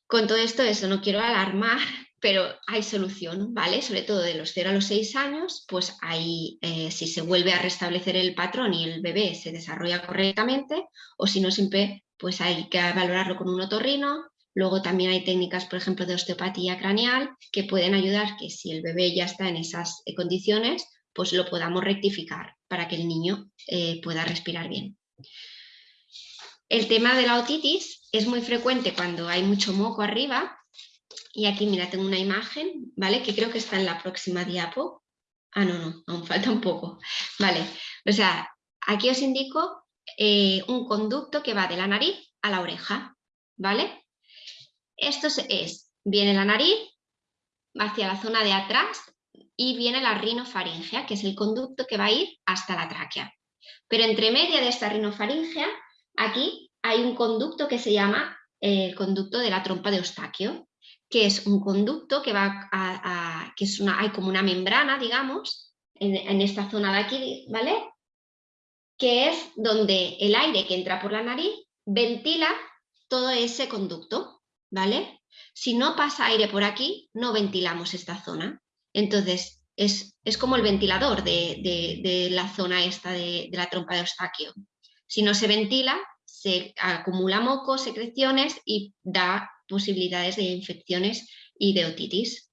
Con todo esto, eso no quiero alarmar, pero hay solución, ¿vale? Sobre todo de los 0 a los 6 años, pues ahí eh, si se vuelve a restablecer el patrón y el bebé se desarrolla correctamente, o si no siempre, pues hay que valorarlo con un otorrino. Luego también hay técnicas, por ejemplo, de osteopatía craneal que pueden ayudar que si el bebé ya está en esas eh, condiciones, pues lo podamos rectificar para que el niño eh, pueda respirar bien. El tema de la otitis es muy frecuente cuando hay mucho moco arriba y aquí, mira, tengo una imagen, ¿vale? Que creo que está en la próxima diapo. Ah, no, no, aún falta un poco. Vale, o sea, aquí os indico eh, un conducto que va de la nariz a la oreja, ¿vale? Esto es, viene la nariz hacia la zona de atrás y viene la rinofaringea, que es el conducto que va a ir hasta la tráquea. Pero entre media de esta rinofaringea, aquí hay un conducto que se llama el conducto de la trompa de Eustaquio, que es un conducto que va a, que es una, hay como una membrana, digamos, en, esta zona de aquí, ¿vale? Que es donde el aire que entra por la nariz ventila todo ese conducto, ¿vale? Si no pasa aire por aquí, no ventilamos esta zona. Entonces, es, como el ventilador de, la zona esta de, de, la trompa de Eustaquio. Si no se ventila, se acumula moco, secreciones y da posibilidades de infecciones y de otitis.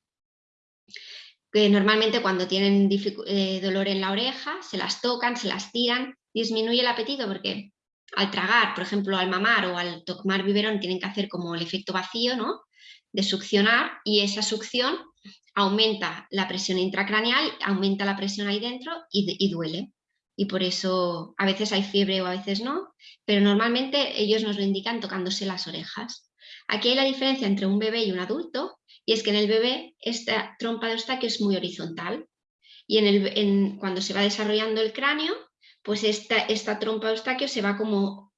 Que normalmente cuando tienen eh, dolor en la oreja, se las tocan, se las tiran, disminuye el apetito porque al tragar, por ejemplo, al mamar o al tomar biberón tienen que hacer como el efecto vacío, ¿no? De succionar y esa succión aumenta la presión intracraneal, aumenta la presión ahí dentro y, y duele y por eso a veces hay fiebre o a veces no, pero normalmente ellos nos lo indican tocándose las orejas. Aquí hay la diferencia entre un bebé y un adulto, y es que en el bebé esta trompa de Eustaquio es muy horizontal, y en el, cuando se va desarrollando el cráneo, pues esta, esta trompa de Eustaquio se va como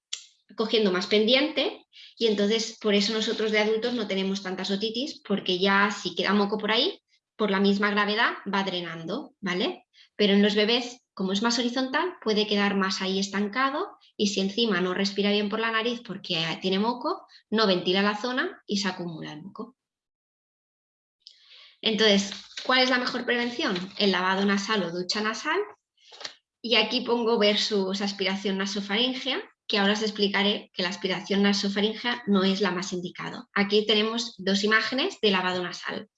cogiendo más pendiente, y entonces por eso nosotros de adultos no tenemos tantas otitis, porque ya si queda moco por ahí, por la misma gravedad va drenando, ¿vale? Pero en los bebés, como es más horizontal, puede quedar más ahí estancado y si encima no respira bien por la nariz porque tiene moco, no ventila la zona y se acumula el moco. Entonces, ¿cuál es la mejor prevención? El lavado nasal o ducha nasal. Y aquí pongo versus aspiración nasofaringea, que ahora os explicaré que la aspiración nasofaringea no es la más indicada. Aquí tenemos dos imágenes de lavado nasal.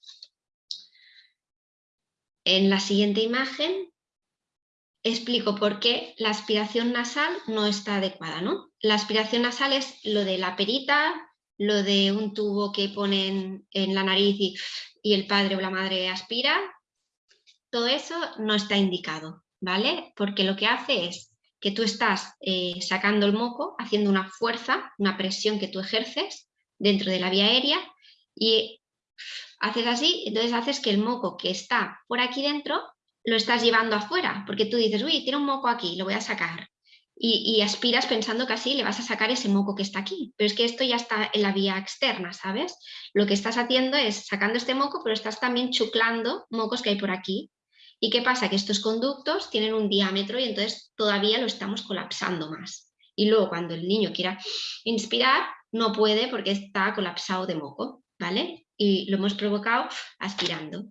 En la siguiente imagen explico por qué la aspiración nasal no está adecuada. ¿no? La aspiración nasal es lo de la perita, lo de un tubo que ponen en la nariz y, el padre o la madre aspira. Todo eso no está indicado, ¿vale? Porque lo que hace es que tú estás eh, sacando el moco, haciendo una fuerza, una presión que tú ejerces dentro de la vía aérea y haces así, entonces haces que el moco que está por aquí dentro lo estás llevando afuera, porque tú dices, uy, tiene un moco aquí, lo voy a sacar. Y, aspiras pensando que así le vas a sacar ese moco que está aquí. Pero es que esto ya está en la vía externa, ¿sabes? Lo que estás haciendo es sacando este moco, pero estás también chuclando mocos que hay por aquí. ¿Y qué pasa? Que estos conductos tienen un diámetro y entonces todavía lo estamos colapsando más. Y luego cuando el niño quiera inspirar, no puede porque está colapsado de moco, ¿vale? Y lo hemos provocado aspirando.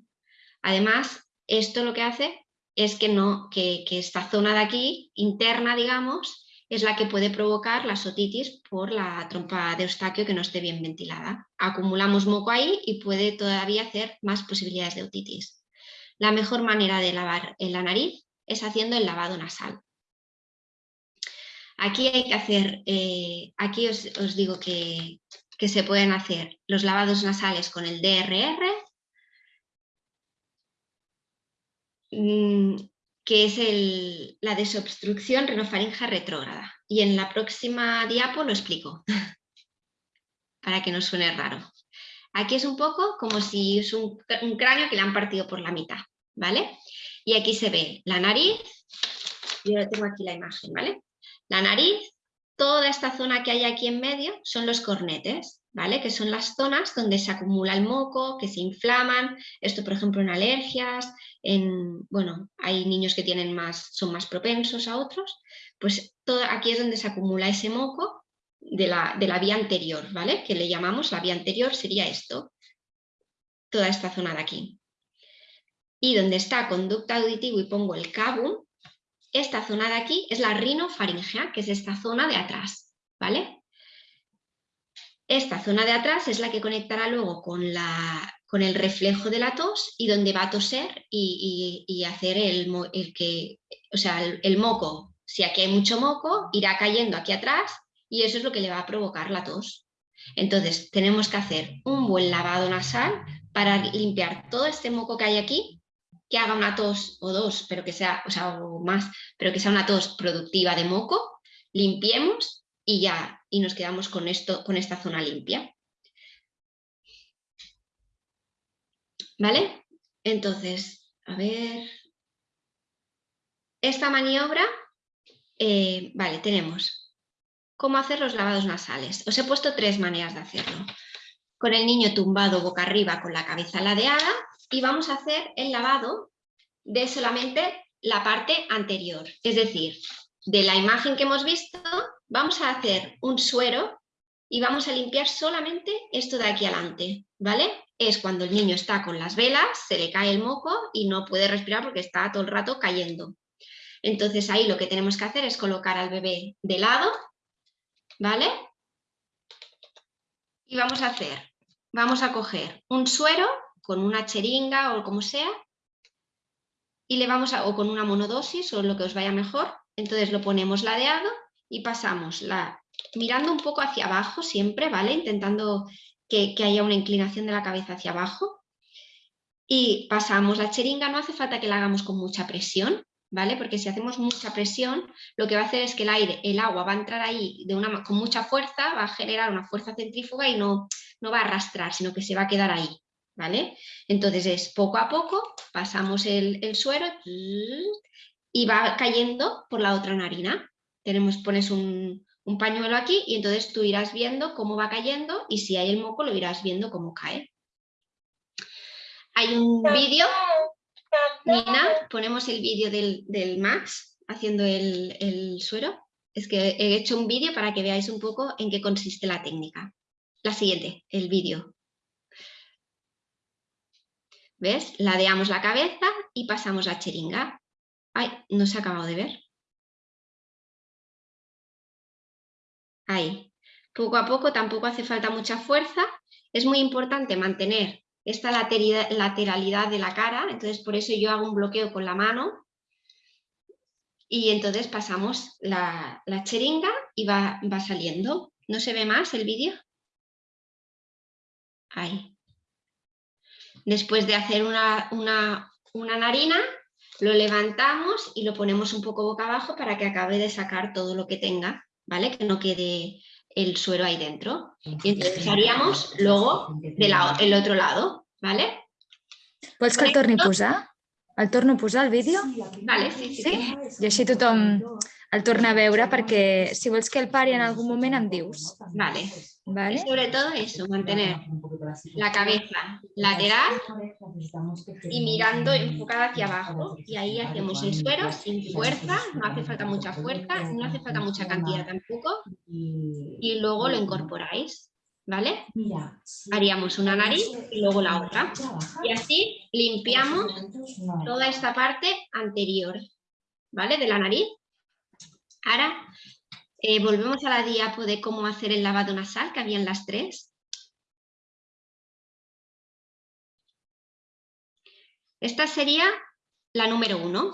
Además, esto lo que hace es que, no, que, esta zona de aquí, interna, digamos, es la que puede provocar la otitis por la trompa de Eustaquio que no esté bien ventilada. Acumulamos moco ahí y puede todavía hacer más posibilidades de otitis. La mejor manera de lavar la nariz es haciendo el lavado nasal. Aquí hay que hacer, eh, aquí os, digo que, que se pueden hacer los lavados nasales con el DRR, Mm, que es el- la desobstrucción rinofaringea retrógrada. Y en la próxima diapo lo explico, para que no suene raro. Aquí es un poco como si es un, un cráneo que le han partido por la mitad, ¿vale? Y aquí se ve la nariz, yo tengo aquí la imagen, ¿vale? La nariz, toda esta zona que hay aquí en medio son los cornetes, ¿vale? Que son las zonas donde se acumula el moco, que se inflaman, esto por ejemplo en alergias, en, bueno, hay niños que tienen más, son más propensos a otros, pues todo, aquí es donde se acumula ese moco de la, de la vía anterior, ¿vale? Que le llamamos la vía anterior sería esto, toda esta zona de aquí. Y donde está conducta auditivo y pongo el cabum, esta zona de aquí es la rinofaringea, que es esta zona de atrás, ¿vale? Esta zona de atrás es la que conectará luego con, la, con el reflejo de la tos y donde va a toser y, y- y hacer el, el que, o sea, el, el moco. Si aquí hay mucho moco, irá cayendo aquí atrás y eso es lo que le va a provocar la tos. Entonces, tenemos que hacer un buen lavado nasal para limpiar todo este moco que hay aquí, que haga una tos o dos, pero que sea, o sea, o más, pero que sea una tos productiva de moco, limpiemos y ya, y nos quedamos con esto, con esta zona limpia. ¿Vale? Entonces, a ver. Esta maniobra, eh, vale, tenemos cómo hacer los lavados nasales. Os he puesto tres maneras de hacerlo. Con el niño tumbado boca arriba con la cabeza ladeada y vamos a hacer el lavado de solamente la parte anterior. Es decir, de la imagen que hemos visto, vamos a hacer un suero y vamos a limpiar solamente esto de aquí adelante, ¿vale? Es cuando el niño está con las velas, se le cae el moco y no puede respirar porque está todo el rato cayendo. Entonces ahí lo que tenemos que hacer es colocar al bebé de lado, ¿vale? Y vamos a hacer, vamos a coger un suero con una cheringa o como sea, y le vamos a, o con una monodosis o lo que os vaya mejor, entonces lo ponemos ladeado y pasamos la, mirando un poco hacia abajo siempre, ¿vale? Intentando que, haya una inclinación de la cabeza hacia abajo. Y pasamos la cheringa, no hace falta que la hagamos con mucha presión, ¿vale? Porque si hacemos mucha presión, lo que va a hacer es que el aire, el agua va a entrar ahí de una, con mucha fuerza, va a generar una fuerza centrífuga y no, no va a arrastrar, sino que se va a quedar ahí, ¿vale? Entonces es poco a poco, pasamos el, el suero y va cayendo por la otra narina. Tenemos, pones un, un pañuelo aquí y entonces tú irás viendo cómo va cayendo y si hay el moco lo irás viendo cómo cae. Hay un vídeo, Nina, ponemos el vídeo del, del Max haciendo el, el suero. Es que he hecho un vídeo para que veáis un poco en qué consiste la técnica. La siguiente, el vídeo. ¿Ves? Ladeamos la cabeza y pasamos la cheringa. Ay, no se ha acabado de ver. Ahí. Poco a poco tampoco hace falta mucha fuerza. Es muy importante mantener esta lateralidad, lateralidad de la cara, entonces por eso yo hago un bloqueo con la mano y entonces pasamos la, la cheringa y va, va saliendo. ¿No se ve más el vídeo? Ahí. Después de hacer una, una, una narina, lo levantamos y lo ponemos un poco boca abajo para que acabe de sacar todo lo que tenga, ¿vale? Que no quede el suero ahí dentro. Y entonces haríamos luego del el otro lado, ¿vale? Vols que el torni a posar? El torno a posar, el vídeo? Vale, sí, sí. Sí? sí. I així tothom el torna a veure perquè si vols que el pari en algun moment em dius. Vale. Y sobre todo eso, mantener la cabeza lateral y mirando enfocada hacia abajo. Y ahí hacemos el suero sin fuerza, no hace falta mucha fuerza, no hace falta mucha cantidad tampoco. Y luego lo incorporáis, ¿vale? Haríamos una nariz y luego la otra. Y así limpiamos toda esta parte anterior, ¿vale? De la nariz. Ahora eh, volvemos a la diapo de cómo hacer el lavado nasal, que habían las tres. Esta sería la número uno.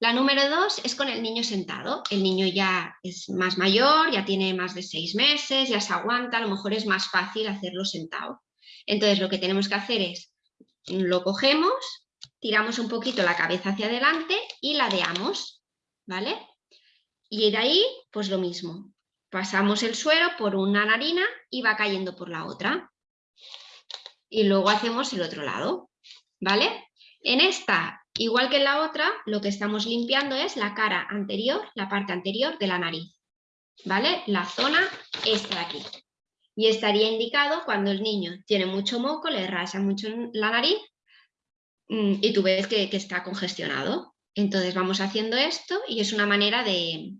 La número dos es con el niño sentado. El niño ya es más mayor, ya tiene más de seis meses, ya se aguanta, a lo mejor es más fácil hacerlo sentado. Entonces lo que tenemos que hacer es, lo cogemos tiramos un poquito la cabeza hacia adelante y ladeamos, ¿vale? Y de ahí, pues lo mismo. Pasamos el suero por una narina y va cayendo por la otra. Y luego hacemos el otro lado, ¿vale? En esta, igual que en la otra, lo que estamos limpiando es la cara anterior, la parte anterior de la nariz, ¿vale? La zona esta de aquí. Y estaría indicado cuando el niño tiene mucho moco, le rasa mucho la nariz mm, y tú ves que, está congestionado. Entonces vamos haciendo esto y es una manera de,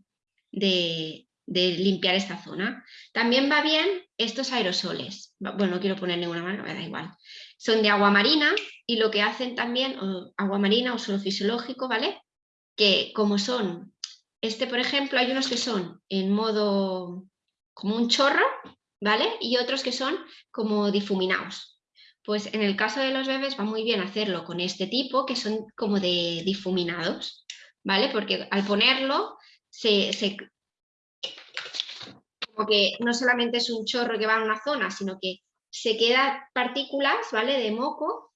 de, limpiar esta zona. También va bien estos aerosoles. Bueno, no quiero poner ninguna mano, me da igual. Son de agua marina y lo que hacen también, agua marina o suelo fisiológico, ¿vale? Que como son, este por ejemplo, hay unos que son en modo como un chorro, ¿vale? Y otros que son como difuminados. Pues en el caso de los bebés va muy bien hacerlo con este tipo, que son como de difuminados, ¿vale? Porque al ponerlo, se, como que no solamente es un chorro que va a una zona, sino que se queda partículas, ¿vale? De moco,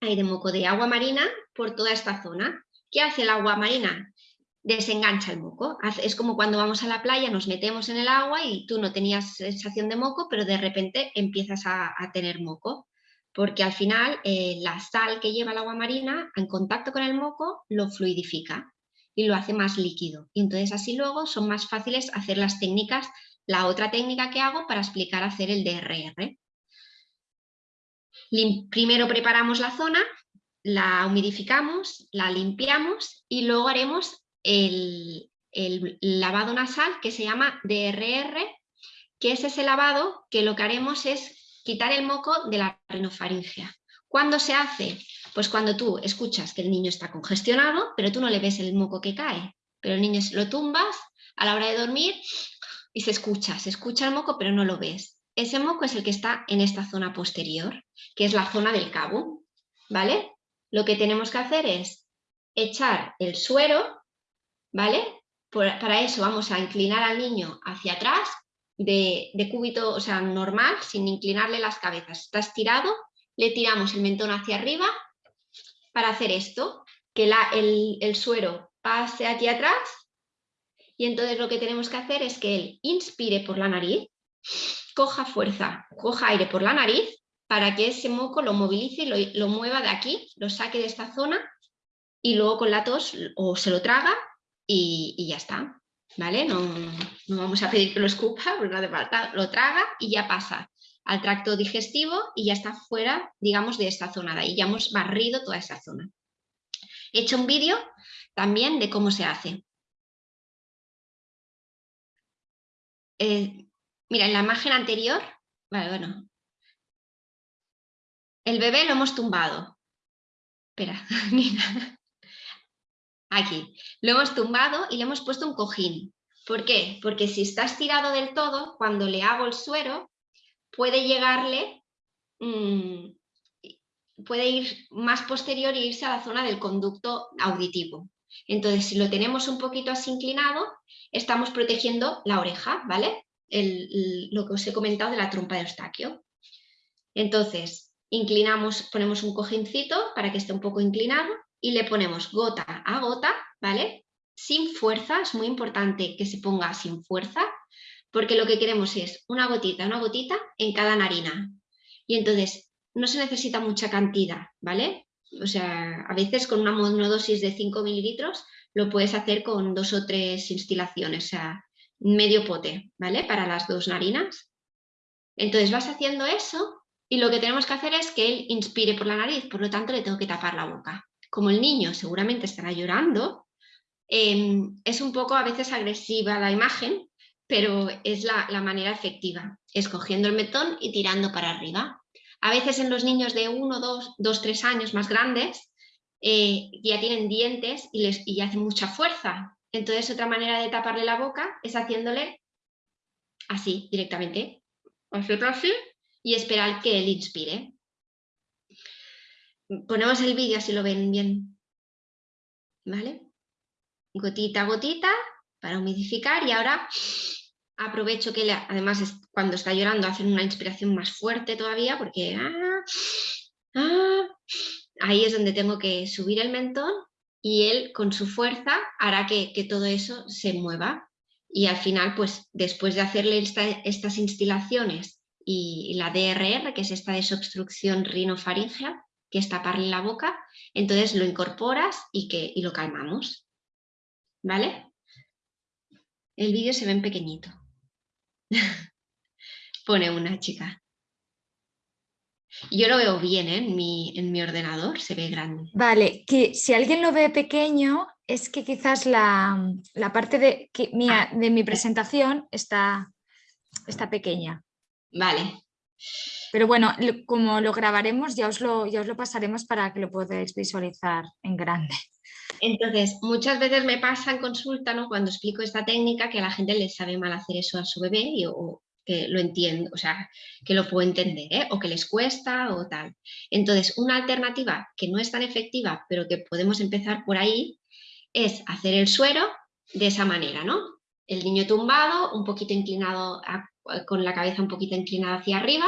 hay de moco de agua marina por toda esta zona. ¿Qué hace el agua marina? desengancha el moco. Es como cuando vamos a la playa, nos metemos en el agua y tú no tenías sensación de moco, pero de repente empiezas a, tener moco. Porque al final eh, la sal que lleva el agua marina en contacto con el moco lo fluidifica y lo hace más líquido. Y entonces así luego son más fáciles hacer las técnicas, la otra técnica que hago para explicar hacer el DRR. primero preparamos la zona, la humidificamos, la limpiamos y luego haremos el, lavado nasal que se llama DRR, que es ese lavado que lo que haremos es quitar el moco de la rinofaringea. ¿Cuándo se hace? Pues cuando tú escuchas que el niño está congestionado, pero tú no le ves el moco que cae, pero el niño lo tumbas a la hora de dormir y se escucha, se escucha el moco pero no lo ves. Ese moco es el que está en esta zona posterior, que es la zona del cabo, ¿vale? Lo que tenemos que hacer es echar el suero ¿vale? para eso vamos a inclinar al niño hacia atrás, de, cúbito, o sea, normal, sin inclinarle las cabezas. Está estirado, le tiramos el mentón hacia arriba para hacer esto, que el, el suero pase aquí atrás y entonces lo que tenemos que hacer es que él inspire por la nariz, coja fuerza, coja aire por la nariz para que ese moco lo movilice y lo, lo, mueva de aquí, lo saque de esta zona y luego con la tos o se lo traga y, ya está, ¿vale? No, vamos a pedir que lo escupa, porque no hace falta, lo traga y ya pasa al tracto digestivo y ya está fuera, digamos, de esta zona de ahí, ya hemos barrido toda esa zona. He hecho un vídeo también de cómo se hace. Eh, mira, en la imagen anterior, vale, bueno, el bebé lo hemos tumbado. Espera, mira. Aquí. Lo hemos tumbado y le hemos puesto un cojín. ¿Por qué? Porque si está estirado del todo, cuando le hago el suero, puede llegarle, mm, puede ir más posterior e irse a la zona del conducto auditivo. Entonces, si lo tenemos un poquito así inclinado, estamos protegiendo la oreja, ¿vale? lo que os he comentado de la trompa de Eustaquio. Entonces, inclinamos, ponemos un cojincito para que esté un poco inclinado y le ponemos gota a gota, ¿vale? Sin fuerza, es muy importante que se ponga sin fuerza, porque lo que queremos es una gotita, una gotita en cada narina. Y entonces no se necesita mucha cantidad, ¿vale? O sea, a veces con una monodosis de 5 mililitros lo puedes hacer con dos o tres instilaciones, o sea, medio pote, ¿vale? Para las dos narinas. Entonces vas haciendo eso y lo que tenemos que hacer es que él inspire por la nariz, por lo tanto le tengo que tapar la boca como el niño seguramente estará llorando, em, es un poco a veces agresiva la imagen, pero es la, manera efectiva, escogiendo el metón y tirando para arriba. A veces en los niños de 1, 2, 2 3 años más grandes eh, ya tienen dientes y, les, y hacen mucha fuerza. Entonces otra manera de taparle la boca es haciéndole así directamente. Hacerlo así y esperar que él inspire ponemos el vídeo así lo ven bien. ¿Vale? Gotita a gotita para humidificar y ahora aprovecho que además cuando está llorando hacen una inspiración más fuerte todavía porque ah, ah, ahí es donde tengo que subir el mentón y él con su fuerza hará que, todo eso se mueva. Y al final, pues después de hacerle estas instilaciones y, la DRR, que es esta desobstrucción rinofaringea, que es taparle la boca, entonces lo incorporas y, que, y lo calmamos. ¿Vale? El vídeo se ve en pequeñito. Pone una chica. Yo lo veo bien ¿eh? en, mi, en mi ordenador, se ve grande. Vale, que si alguien lo ve pequeño, es que quizás la, parte de, que, mía, ah. de mi presentación está, está pequeña. Vale. Pero bueno, como lo grabaremos, ya os lo, ya os lo pasaremos para que lo podáis visualizar en grande. Entonces, muchas veces me pasa en consulta, ¿no? cuando explico esta técnica, que a la gente le sabe mal hacer eso a su bebé y, o, que lo entiendo, o sea, que lo puedo entender, ¿eh? o que les cuesta o tal. Entonces, una alternativa que no es tan efectiva, pero que podemos empezar por ahí, es hacer el suero de esa manera, ¿no? El niño tumbado, un poquito inclinado, con la cabeza un poquito inclinada hacia arriba,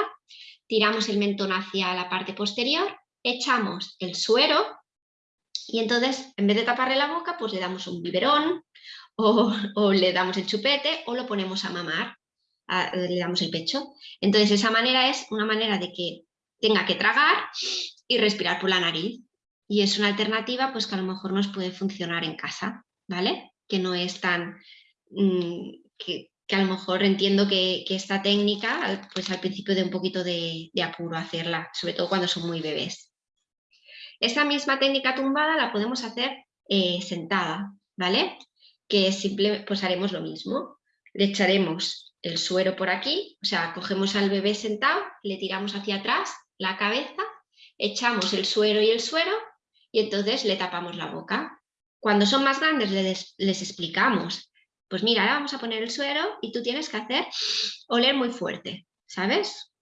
tiramos el mentón hacia la parte posterior, echamos el suero y entonces, en vez de taparle la boca, pues le damos un biberón o, le damos el chupete o lo ponemos a mamar le damos el pecho. Entonces esa manera es una manera de que tenga que tragar y respirar por la nariz. Y es una alternativa pues que a lo mejor nos puede funcionar en casa, ¿vale? Que no es tan... Mm, que, a lo mejor entiendo que, esta técnica pues al principio de un poquito de, apuro hacerla, sobre todo cuando son muy bebés. Esta misma técnica tumbada la podemos hacer eh, sentada, ¿vale? Que simple, pues haremos lo mismo. Le echaremos el suero por aquí, o sea, cogemos al bebé sentado, le tiramos hacia atrás la cabeza, echamos el suero y el suero y entonces le tapamos la boca. Cuando son más grandes les, explicamos, pues mira, vamos a poner el suero y tú tienes que hacer oler muy fuerte, ¿sabes?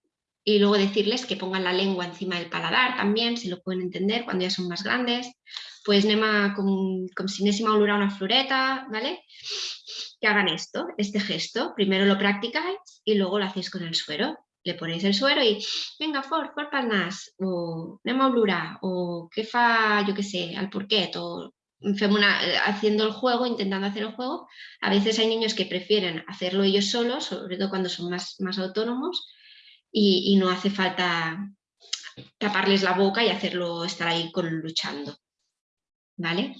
Y luego decirles que pongan la lengua encima del paladar también, si lo pueden entender cuando ya son más grandes. Pues nema con, si anéssim a una floreta, ¿vale? que hagan esto, este gesto. Primero lo practicáis y luego lo hacéis con el suero. Le ponéis el suero y venga, fort, fort pel nas, o anem a o qué fa, yo qué sé, al porquet, o haciendo el juego, intentando hacer el juego. A veces hay niños que prefieren hacerlo ellos solos, sobre todo cuando son más, más autónomos, y, no hace falta taparles la boca y hacerlo estar ahí con luchando. ¿Vale?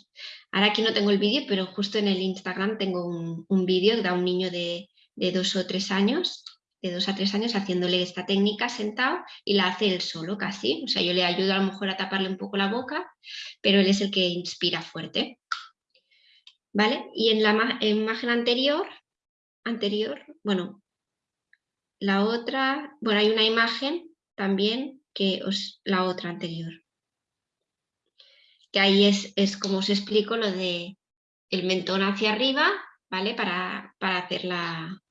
Ahora aquí no tengo el vídeo, pero justo en el Instagram tengo un, vídeo de un niño de, dos o tres años, de dos a tres años, haciéndole esta técnica sentado y la hace él solo casi. O sea, yo le ayudo a lo mejor a taparle un poco la boca, pero él es el que inspira fuerte. ¿Vale? Y en la imagen anterior, anterior, bueno, la otra, bueno, hay una imagen también que os, la otra anterior que ahí es, es como os explico lo de el mentón hacia arriba, ¿vale? Para, hacer la,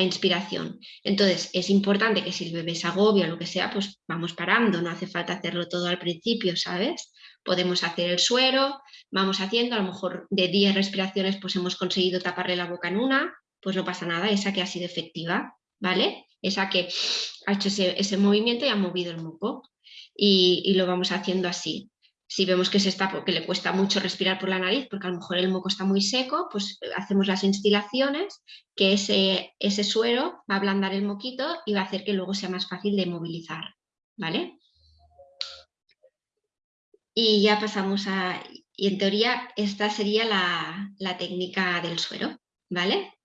inspiración. Entonces, es importante que si el bebé se agobia o lo que sea, pues vamos parando, no hace falta hacerlo todo al principio, ¿sabes? Podemos hacer el suero, vamos haciendo, a lo mejor de 10 respiraciones pues hemos conseguido taparle la boca en una, pues no pasa nada, esa que ha sido efectiva, ¿vale? Esa que ha hecho ese, movimiento y ha movido el moco. y lo vamos haciendo así. Si vemos que, se está, que le cuesta mucho respirar por la nariz, porque a lo mejor el moco está muy seco, pues eh, hacemos las instilaciones, que ese, ese suero va a ablandar el moquito y va a hacer que luego sea más fácil de movilizar. ¿Vale? Y ya pasamos a... Y en teoría esta sería la, la técnica del suero. ¿Vale?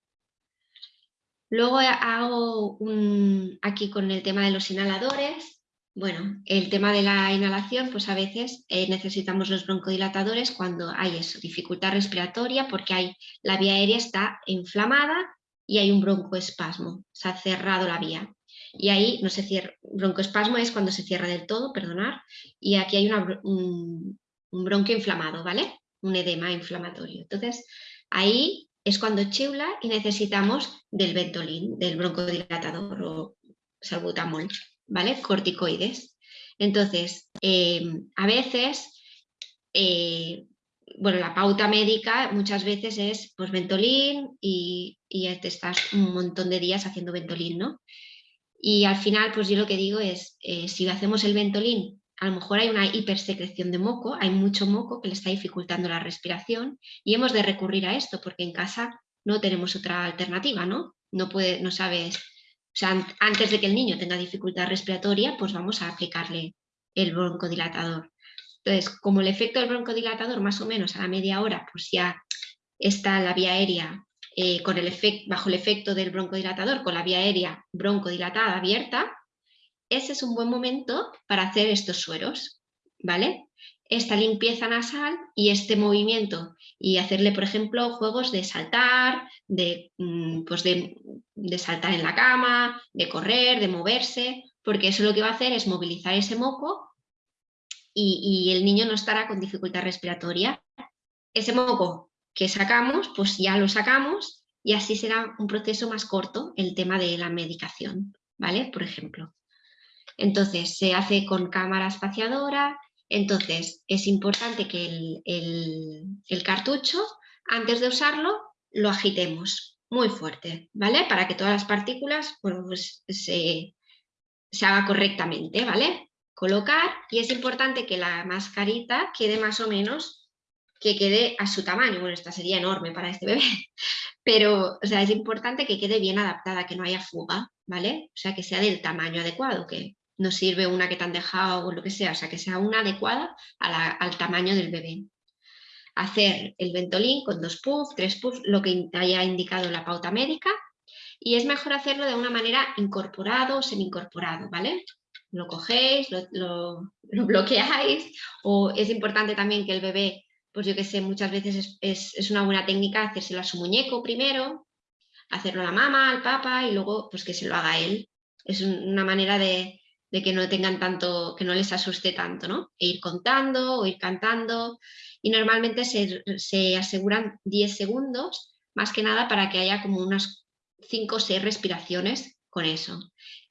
Luego hago un, aquí con el tema de los inhaladores, bueno, el tema de la inhalación, pues a veces eh, necesitamos los broncodilatadores cuando hay eso, dificultad respiratoria, porque hay, la vía aérea está inflamada y hay un broncoespasmo, se ha cerrado la vía. Y ahí no se cierra, broncoespasmo es cuando se cierra del todo, perdonar, y aquí hay un, un bronquio inflamado, ¿vale? Un edema inflamatorio. Entonces, ahí es cuando chula y necesitamos del ventolín, del broncodilatador o salbutamol. ¿Vale? Corticoides. Entonces, em, a veces, eh, bueno, la pauta médica muchas veces es pues Ventolin y, y te estás un montón de días haciendo Ventolin, ¿no? Y al final, pues yo lo que digo es, eh, si hacemos el Ventolin a lo mejor hay una hipersecreción de moco, hay mucho moco que le está dificultando la respiración y hemos de recurrir a esto porque en casa no tenemos otra alternativa, ¿no? No, puede, no sabes, o sea, antes de que el niño tenga dificultad respiratoria, pues vamos a aplicarle el broncodilatador. Entonces, como el efecto del broncodilatador más o menos a la media hora, pues ya está la vía aérea eh, con el bajo el efecto del broncodilatador, con la vía aérea broncodilatada abierta, ese es un buen momento para hacer estos sueros, ¿vale? Esta limpieza nasal y este movimiento y hacerle, por ejemplo, juegos de saltar, de, mm, pues de, saltar en la cama, de correr, de moverse, porque eso lo que va a hacer es movilizar ese moco y, y el niño no estará con dificultad respiratoria. Ese moco que sacamos, pues ya lo sacamos y así será un proceso más corto el tema de la medicación, ¿vale? Por ejemplo. Entonces se hace con cámara espaciadora, entonces es importante que el, cartucho, antes de usarlo, lo agitemos muy fuerte, ¿vale? Para que todas las partículas pues se, se haga correctamente, ¿vale? Colocar y es importante que la mascarita quede más o menos que quede a su tamaño. Bueno, esta sería enorme para este bebé, pero o sea, es importante que quede bien adaptada, que no haya fuga, ¿vale? O sea, que sea del tamaño adecuado, que no sirve una que te han dejado o lo que sea, o sea, que sea una adecuada al tamaño del bebé. Hacer el ventolín con dos puffs, tres puffs, lo que haya indicado la pauta médica, y es mejor hacerlo de una manera incorporado o semi-incorporado, ¿vale? Lo cogéis, lo, lo bloqueáis, o es importante también que el bebé pues yo que sé, muchas veces es, una buena técnica hacérselo a su muñeco primero, hacerlo a la mamá, al papá y luego pues que se lo haga él. Es una manera de, que no tengan tanto, que no les asuste tanto, ¿no? E ir contando o ir cantando y normalmente se, se aseguran 10 segundos, más que nada para que haya como unas 5 o 6 respiraciones con eso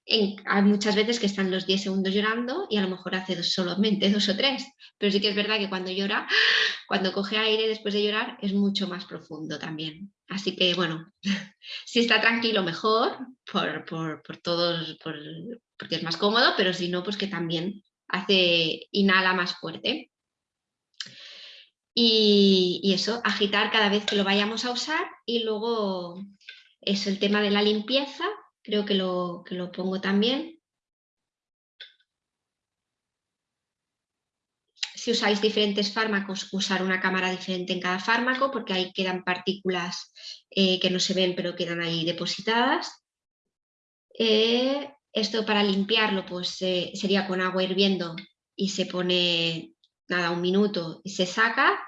hay muchas veces que están los 10 segundos llorando y a lo mejor hace dos, solamente dos o tres, pero sí que es verdad que cuando llora, cuando coge aire después de llorar es mucho más profundo también. Así que bueno, si está tranquilo mejor, por, todos, porque es más cómodo, pero si no, pues que también hace, inhala más fuerte. Y, eso, agitar cada vez que lo vayamos a usar y luego es el tema de la limpieza, creo que lo, que lo pongo también. Si usáis diferentes fármacos, usar una cámara diferente en cada fármaco porque ahí quedan partículas eh, que no se ven pero quedan ahí depositadas. Eh, esto para limpiarlo pues eh, sería con agua hirviendo y se pone nada un minuto y se saca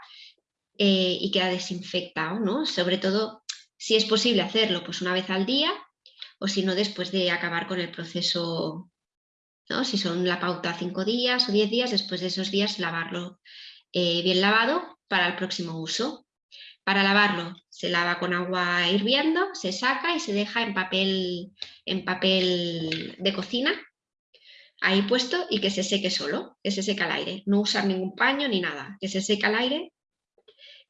y queda desinfectado, ¿no? Sobre todo si es posible hacerlo pues una vez al día o si no después de acabar con el proceso, ¿no? si son la pauta cinco días o diez días, después de esos días lavarlo eh, bien lavado para el próximo uso. Para lavarlo se lava con agua hirviendo, se saca y se deja en papel, en papel de cocina, ahí puesto y que se seque solo, que se seque al aire. No usar ningún paño ni nada, que se seque al aire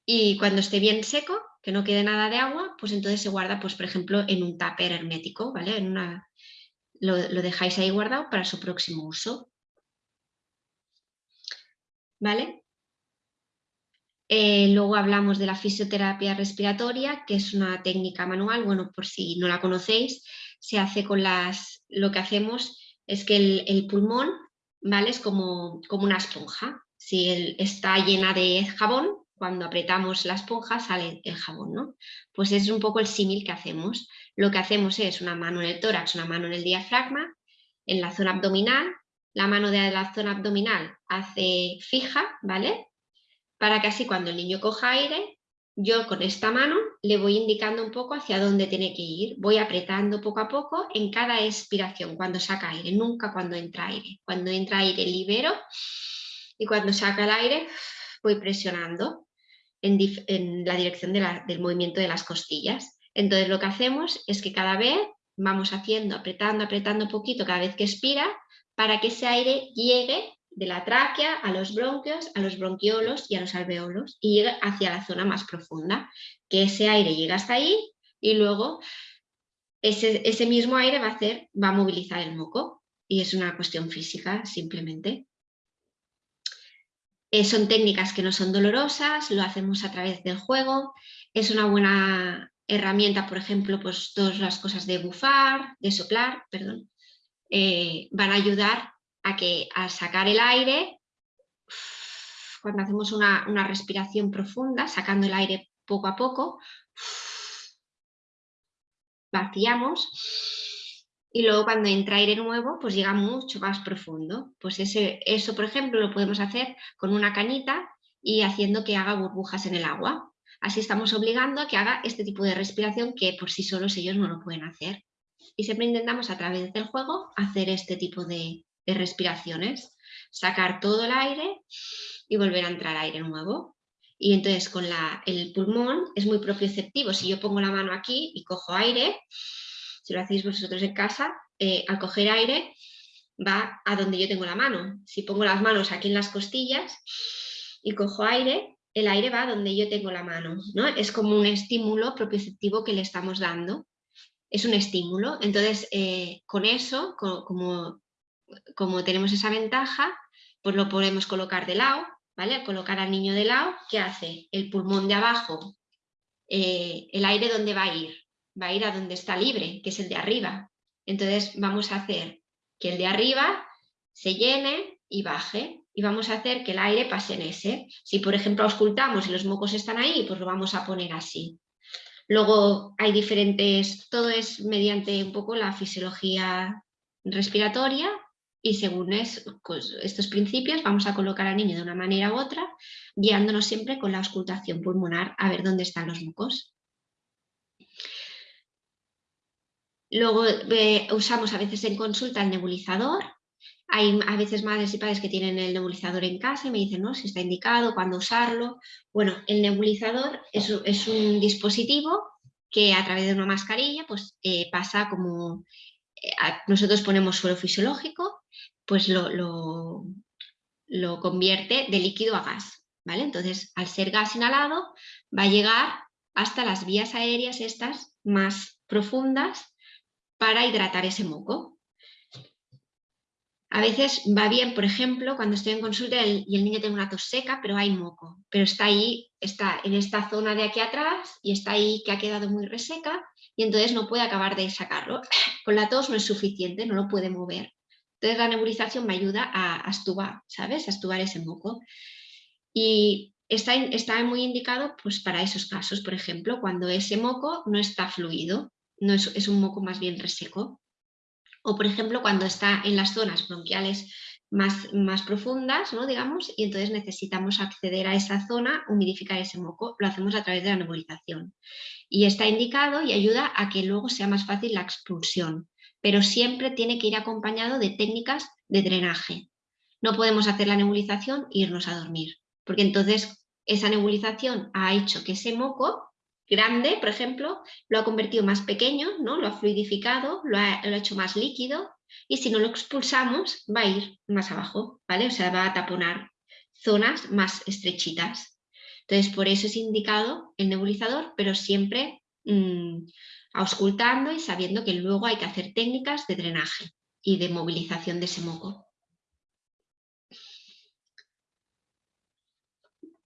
y cuando esté bien seco, que no quede nada de agua, pues entonces se guarda, pues por ejemplo, en un tupper hermético, ¿vale? En una, lo, dejáis ahí guardado para su próximo uso. ¿Vale? Eh, luego hablamos de la fisioterapia respiratoria, que es una técnica manual, bueno, por si no la conocéis, se hace con las, lo que hacemos es que el, pulmón, ¿vale? Es como, como una esponja. Si está llena de jabón, cuando apretamos la esponja sale el jabón, ¿no? Pues es un poco el símil que hacemos. Lo que hacemos es una mano en el tórax, una mano en el diafragma, en la zona abdominal, la mano de la zona abdominal hace fija, ¿vale? Para que así cuando el niño coja aire, yo con esta mano le voy indicando un poco hacia dónde tiene que ir. Voy apretando poco a poco en cada expiración, cuando saca aire, nunca cuando entra aire. Cuando entra aire libero y cuando saca el aire voy presionando en, la dirección del movimiento de las costillas. Entonces lo que hacemos es que cada vez vamos haciendo, apretando, apretando un poquito cada vez que expira para que ese aire llegue de la tráquea a los bronquios, a los bronquiolos y a los alveolos y llegue hacia la zona más profunda. Que ese aire llegue hasta ahí y luego ese, ese mismo aire va a, hacer, va a movilizar el moco y es una cuestión física simplemente. Eh, son técnicas que no son dolorosas, lo hacemos a través del juego. Es una buena herramienta, por ejemplo, pues todas las cosas de bufar, de soplar, perdón, eh, van a ayudar a que al sacar el aire, cuando hacemos una, una respiración profunda, sacando el aire poco a poco, vaciamos y luego cuando entra aire nuevo pues llega mucho más profundo. Pues ese, eso por ejemplo lo podemos hacer con una canita y haciendo que haga burbujas en el agua. Así estamos obligando a que haga este tipo de respiración que por sí solos ellos no lo pueden hacer. Y siempre intentamos a través del juego hacer este tipo de, de respiraciones. Sacar todo el aire y volver a entrar aire nuevo. Y entonces con el pulmón es muy propioceptivo. Si yo pongo la mano aquí y cojo aire, si lo hacéis vosotros en casa, eh, al coger aire va a donde yo tengo la mano. Si pongo las manos aquí en las costillas y cojo aire, el aire va a donde yo tengo la mano. ¿no? Es como un estímulo propioceptivo que le estamos dando. Es un estímulo. Entonces, eh, con eso, como, como tenemos esa ventaja, pues lo podemos colocar de lado ¿vale? colocar al niño de lado, ¿qué hace? El pulmón de abajo, eh, el aire ¿dónde va a ir? Va a ir a donde está libre, que es el de arriba. Entonces vamos a hacer que el de arriba se llene y baje y vamos a hacer que el aire pase en ese. Si por ejemplo auscultamos y los mocos están ahí, pues lo vamos a poner así. Luego hay diferentes, todo es mediante un poco la fisiología respiratoria y según pues, estos principios vamos a colocar al niño de una manera u otra, guiándonos siempre con la auscultación pulmonar a ver dónde están los mocos. Luego eh, usamos a veces en consulta el nebulizador. Hay a veces madres y padres que tienen el nebulizador en casa y me dicen no, si está indicado, cuándo usarlo. Bueno, el nebulizador es, un dispositivo que a través de una mascarilla pues, eh, pasa como... Eh, nosotros ponemos suelo fisiológico pues lo, lo, convierte de líquido a gas. ¿vale? Entonces, al ser gas inhalado, va a llegar hasta las vías aéreas estas más profundas para hidratar ese moco. A veces va bien, por ejemplo, cuando estoy en consulta y el niño tiene una tos seca, pero hay moco, pero está ahí, está en esta zona de aquí atrás y está ahí que ha quedado muy reseca y entonces no puede acabar de sacarlo. Con la tos no es suficiente, no lo puede mover. Entonces la nebulización me ayuda a, astubar, ¿sabes? A ese moco. Y está, está muy indicado pues, para esos casos, por ejemplo, cuando ese moco no está fluido, no es, es un moco más bien reseco. O por ejemplo, cuando está en las zonas bronquiales más, más, profundas, ¿no? digamos, y entonces necesitamos acceder a esa zona, humidificar ese moco, lo hacemos a través de la nebulización. Y está indicado y ayuda a que luego sea más fácil la expulsión pero siempre tiene que ir acompañado de técnicas de drenaje. No podemos hacer la nebulización e irnos a dormir, porque entonces esa nebulización ha hecho que ese moco grande, por ejemplo, lo ha convertido más pequeño, ¿no? lo ha fluidificado, lo ha, hecho más líquido y si no lo expulsamos va a ir más abajo, ¿vale? O sea, va a taponar zonas más estrechitas. Entonces, por eso es indicado el nebulizador, pero siempre mm, auscultando y sabiendo que luego hay que hacer técnicas de drenaje y de movilización de ese moco.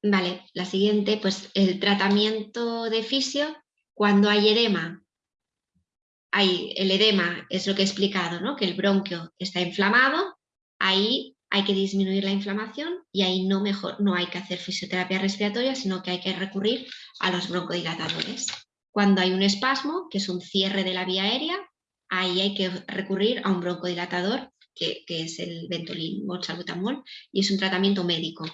Vale, la siguiente, pues el tratamiento de fisio cuando hay edema. Hay, el edema es lo que he explicado, ¿no? que el bronquio está inflamado, ahí hay que disminuir la inflamación y ahí no, mejor, no hay que hacer fisioterapia respiratoria, sino que hay que recurrir a los broncodilatadores. Cuando hay un espasmo, que es un cierre de la vía aérea, ahí hay que recurrir a un broncodilatador, que, es el Ventolin o salbutamol, y es un tratamiento médico.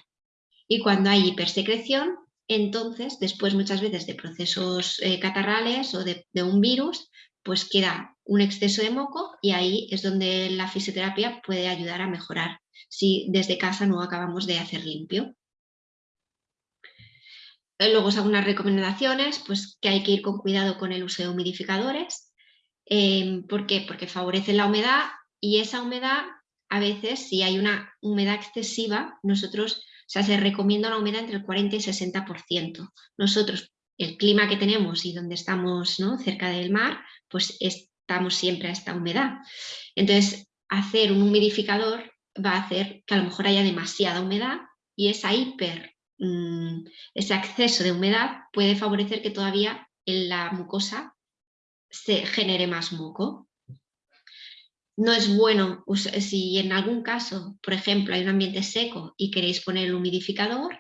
Y cuando hay hipersecreción, entonces, después muchas veces de procesos eh, catarrales o de un virus, pues queda un exceso de moco y ahí es donde la fisioterapia puede ayudar a mejorar si desde casa no acabamos de hacer limpio. Eh, luego os hago unas recomendaciones, pues que hay que ir con cuidado con el uso de humidificadores. Em, ¿Por qué? Porque favorecen la humedad y esa humedad, a veces, si hay una humedad excesiva, nosotros, se recomienda una humedad entre el 40 y 60%. Nosotros, el clima que tenemos y donde estamos ¿no? cerca del mar, pues estamos siempre a esta humedad. Entonces, hacer un humidificador va a hacer que a lo mejor haya demasiada humedad y esa hiper, mm, ese exceso de humedad puede favorecer que todavía en la mucosa se genere más moco. No es bueno, si en algún caso, por ejemplo, hay un ambiente seco y queréis poner el humidificador,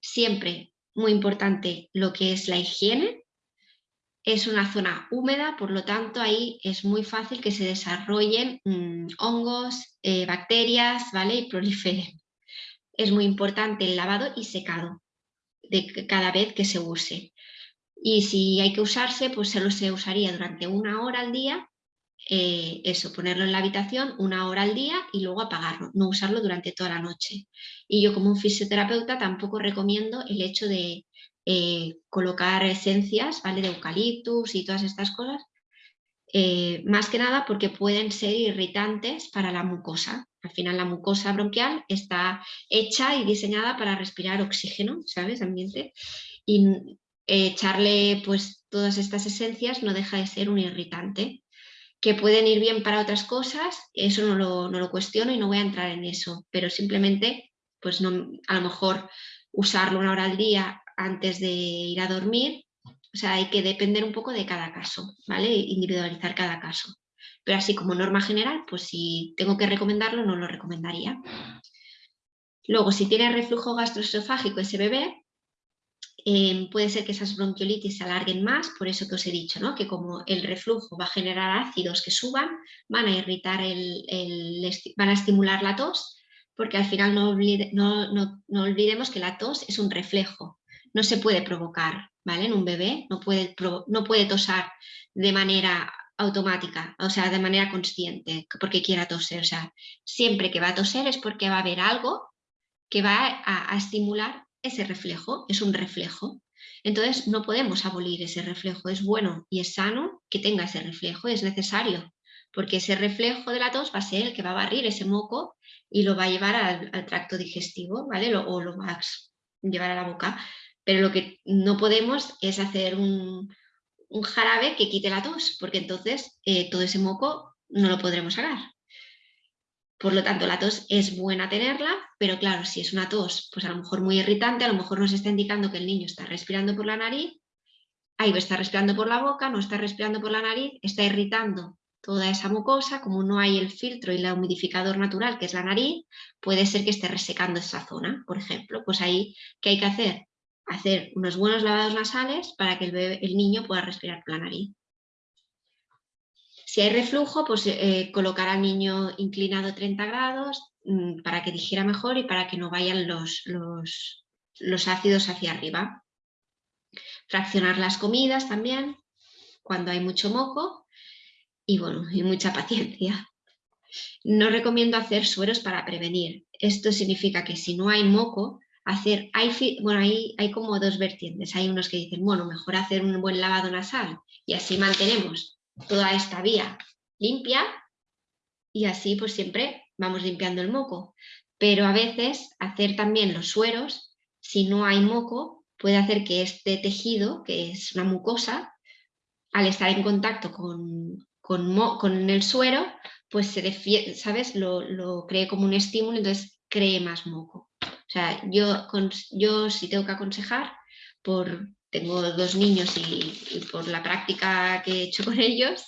siempre muy importante lo que es la higiene. Es una zona húmeda, por lo tanto ahí es muy fácil que se desarrollen mm, hongos, eh, bacterias ¿vale? y proliferen. Es muy importante el lavado y secado de cada vez que se use. Y si hay que usarse, pues solo se usaría durante una hora al día eh, eso, ponerlo en la habitación una hora al día y luego apagarlo, no usarlo durante toda la noche. Y yo como un fisioterapeuta tampoco recomiendo el hecho de eh, colocar esencias ¿vale? de eucaliptus y todas estas cosas, eh, más que nada porque pueden ser irritantes para la mucosa. Al final la mucosa bronquial está hecha y diseñada para respirar oxígeno, ¿sabes? Ambiente. Y echarle pues todas estas esencias no deja de ser un irritante que pueden ir bien para otras cosas, eso no lo, no lo, cuestiono y no voy a entrar en eso, pero simplemente, pues no, a lo mejor usarlo una hora al día antes de ir a dormir, o sea, hay que depender un poco de cada caso, ¿vale? Individualizar cada caso. Pero así como norma general, pues si tengo que recomendarlo, no lo recomendaría. Luego, si tiene reflujo gastroesofágico ese bebé, Em, puede ser que esas bronquiolitis se alarguen más, por eso que os he dicho, ¿no? que como el reflujo va a generar ácidos que suban, van a irritar, el, van a estimular la tos, porque al final no, no, olvidemos que la tos es un reflejo, no se puede provocar, ¿vale? En un bebé no puede, no puede tosar de manera automática, o sea, de manera consciente, porque quiera toser, o sea, siempre que va a toser es porque va a haber algo que va a estimular ese reflejo, es un reflejo. Entonces no podemos abolir ese reflejo, es bueno y es sano que tenga ese reflejo, es necesario, porque ese reflejo de la tos va a ser el que va a barrir ese moco y lo va a llevar al, tracto digestivo, ¿vale? o lo va a llevar a la boca. Pero lo que no podemos es hacer un, jarabe que quite la tos, porque entonces eh, todo ese moco no lo podremos sacar. Por lo tanto, la tos es buena tenerla, pero claro, si es una tos, pues a lo mejor muy irritante, a lo mejor nos está indicando que el niño está respirando por la nariz, ahí está respirando por la boca, no está respirando por la nariz, está irritando toda esa mucosa, como no hay el filtro y el humidificador natural, que es la nariz, puede ser que esté resecando esa zona, por ejemplo. Pues ahí, ¿qué hay que hacer? Hacer unos buenos lavados nasales para que el, el niño pueda respirar por la nariz. Si hay reflujo, pues eh, colocar al niño inclinado 30 grados mm, para que digiera mejor y para que no vayan los, los, ácidos hacia arriba. Fraccionar las comidas también, cuando hay mucho moco y bueno, y mucha paciencia. No recomiendo hacer sueros para prevenir. Esto significa que si no hay moco, hacer, bueno, hay, hay como dos vertientes. Hay unos que dicen, bueno, mejor hacer un buen lavado nasal y así mantenemos toda esta vía limpia y así pues siempre vamos limpiando el moco. Pero a veces hacer también los sueros, si no hay moco, puede hacer que este tejido, que es una mucosa, al estar en contacto con, con, el suero, pues se ¿sabes? Lo, lo, cree como un estímulo, entonces cree más moco. O sea, yo, si tengo que aconsejar, por, tengo dos niños y, por la práctica que he hecho con ellos,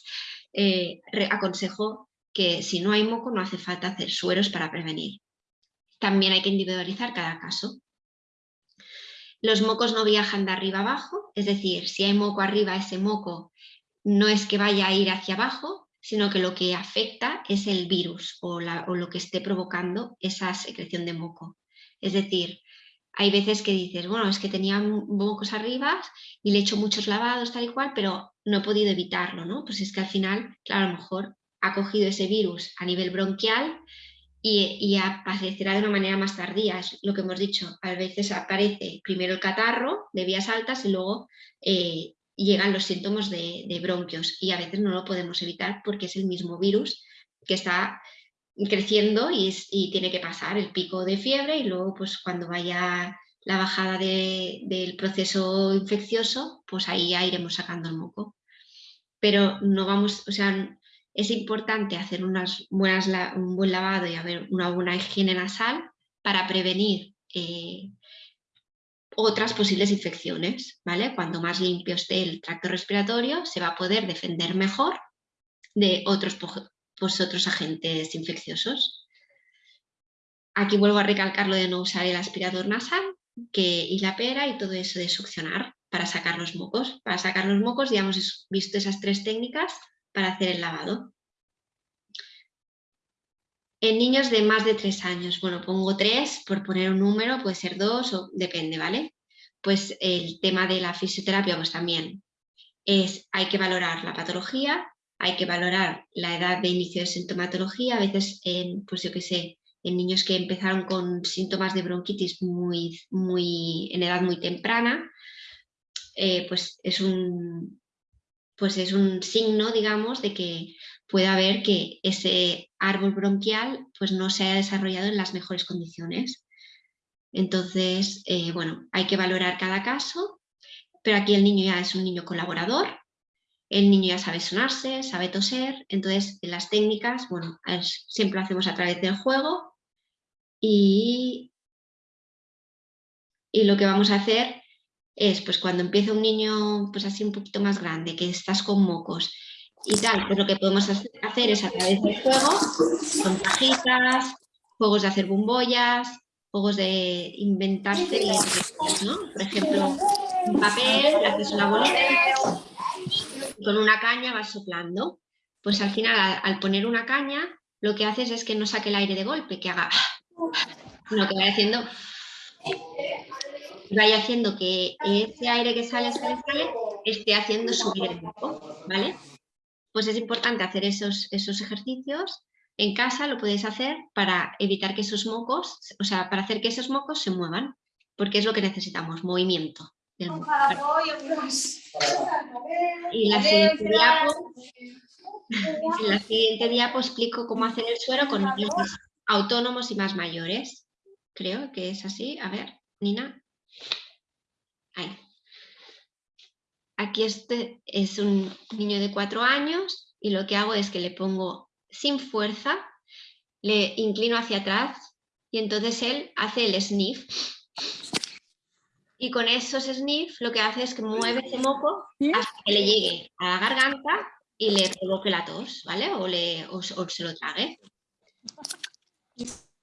eh, aconsejo que si no hay moco no hace falta hacer sueros para prevenir. También hay que individualizar cada caso. Los mocos no viajan de arriba abajo, es decir, si hay moco arriba, ese moco no es que vaya a ir hacia abajo, sino que lo que afecta es el virus o lo que esté provocando esa secreción de moco. Es decir, hay veces que dices, bueno, es que tenía mocos arriba y le he hecho muchos lavados tal y cual, pero no he podido evitarlo, ¿no? Pues es que al final, claro, a lo mejor ha cogido ese virus a nivel bronquial y, aparecerá de una manera más tardía, es lo que hemos dicho, a veces aparece primero el catarro de vías altas y luego eh, llegan los síntomas de bronquios y a veces no lo podemos evitar porque es el mismo virus que está creciendo y, tiene que pasar el pico de fiebre y luego pues cuando vaya la bajada del proceso infeccioso, pues ahí ya iremos sacando el moco. Pero no vamos, o sea, es importante hacer un buen lavado y haber una buena higiene nasal para prevenir eh, otras posibles infecciones. Cuando más limpio esté el tracto respiratorio, se va a poder defender mejor de otros, pues, otros agentes infecciosos. Aquí vuelvo a recalcar lo de no usar el aspirador nasal que, y la pera y todo eso de succionar para sacar los mocos. Para sacar los mocos ya hemos visto esas tres técnicas para hacer el lavado. En niños de más de tres años, bueno, pongo tres por poner un número, puede ser dos o depende, ¿vale? Pues el tema de la fisioterapia, pues también es, hay que valorar la patología, hay que valorar la edad de inicio de sintomatología, a veces en, pues yo qué sé, en niños que empezaron con síntomas de bronquitis muy, muy, en edad muy temprana, eh, pues, es un, pues es un signo, digamos, de que puede haber que ese árbol bronquial pues no se haya desarrollado en las mejores condiciones. Entonces, eh, bueno, hay que valorar cada caso, pero aquí el niño ya es un niño colaborador, el niño ya sabe sonarse, sabe toser, entonces las técnicas, bueno, siempre lo hacemos a través del juego y, y lo que vamos a hacer es, pues cuando empieza un niño pues así un poquito más grande, que estás con mocos y tal, pues lo que podemos hacer es a través del juego, con cajitas, juegos de hacer bombollas, juegos de inventarse, ¿no? Por ejemplo, un papel, haces una bolita con una caña vas soplando. Pues al final, al, poner una caña, lo que haces es que no saque el aire de golpe, que haga... Lo que vaya haciendo... Vaya haciendo que ese aire que sale, sale, sale, esté haciendo subir el moco, ¿vale? pues es importante hacer esos, esos ejercicios. En casa lo podéis hacer para evitar que esos mocos, o sea, para hacer que esos mocos se muevan, porque es lo que necesitamos, movimiento. Moco. Y la siguiente diapo, en la siguiente diapo explico cómo hacer el suero con niños autónomos y más mayores. Creo que es así. A ver, Nina. Ahí. Aquí este es un niño de cuatro años y lo que hago es que le pongo sin fuerza, le inclino hacia atrás y entonces él hace el sniff. Y con esos sniff lo que hace es que mueve ese moco hasta que le llegue a la garganta y le provoque la tos, ¿vale? O, le, o se lo trague.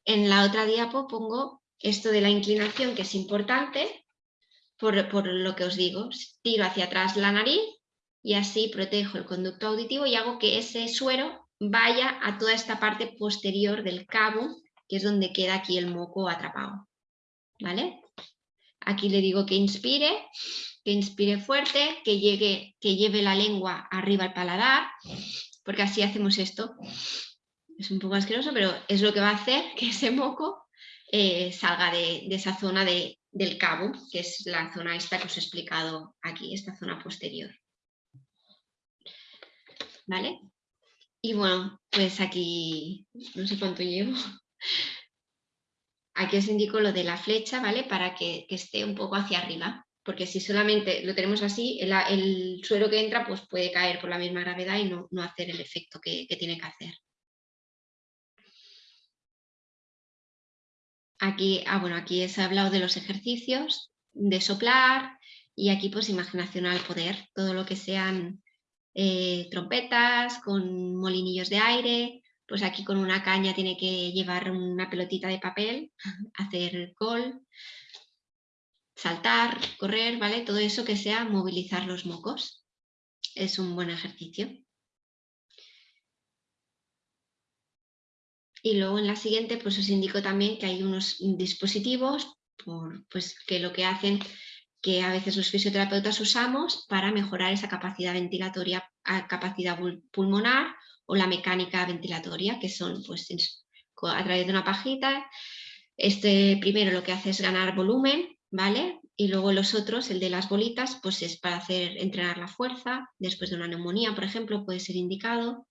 En la otra diapo pongo esto de la inclinación que es importante por, lo que os digo, tiro hacia atrás la nariz y así protejo el conducto auditivo y hago que ese suero vaya a toda esta parte posterior del cabo, que es donde queda aquí el moco atrapado. ¿Vale? Aquí le digo que inspire, que inspire fuerte, que, llegue, que lleve la lengua arriba al paladar, porque así hacemos esto. Es un poco asqueroso, pero es lo que va a hacer que ese moco eh, salga de, esa zona de, del cabo, que es la zona esta que os he explicado aquí, esta zona posterior. ¿Vale? Y bueno, pues aquí, no sé cuánto llevo. Aquí os indico lo de la flecha, ¿vale? Para que, esté un poco hacia arriba, porque si solamente lo tenemos así, el, suero que entra pues puede caer por la misma gravedad y no, hacer el efecto que tiene que hacer. Aquí, ah, bueno, aquí he hablado de los ejercicios, de soplar y aquí pues imaginación al poder, todo lo que sean eh, trompetas, con molinillos de aire, pues aquí con una caña tiene que llevar una pelotita de papel, hacer gol, saltar, correr, ¿vale? Todo eso que sea movilizar los mocos. Es un buen ejercicio. Y luego en la siguiente pues os indico también que hay unos dispositivos pues, que lo que hacen que a veces los fisioterapeutas usamos para mejorar esa capacidad ventilatoria, capacidad pulmonar o la mecánica ventilatoria, que son pues a través de una pajita. Este primero lo que hace es ganar volumen, ¿vale? Y luego los otros, el de las bolitas, pues es para hacer entrenar la fuerza, después de una neumonía, por ejemplo, puede ser indicado.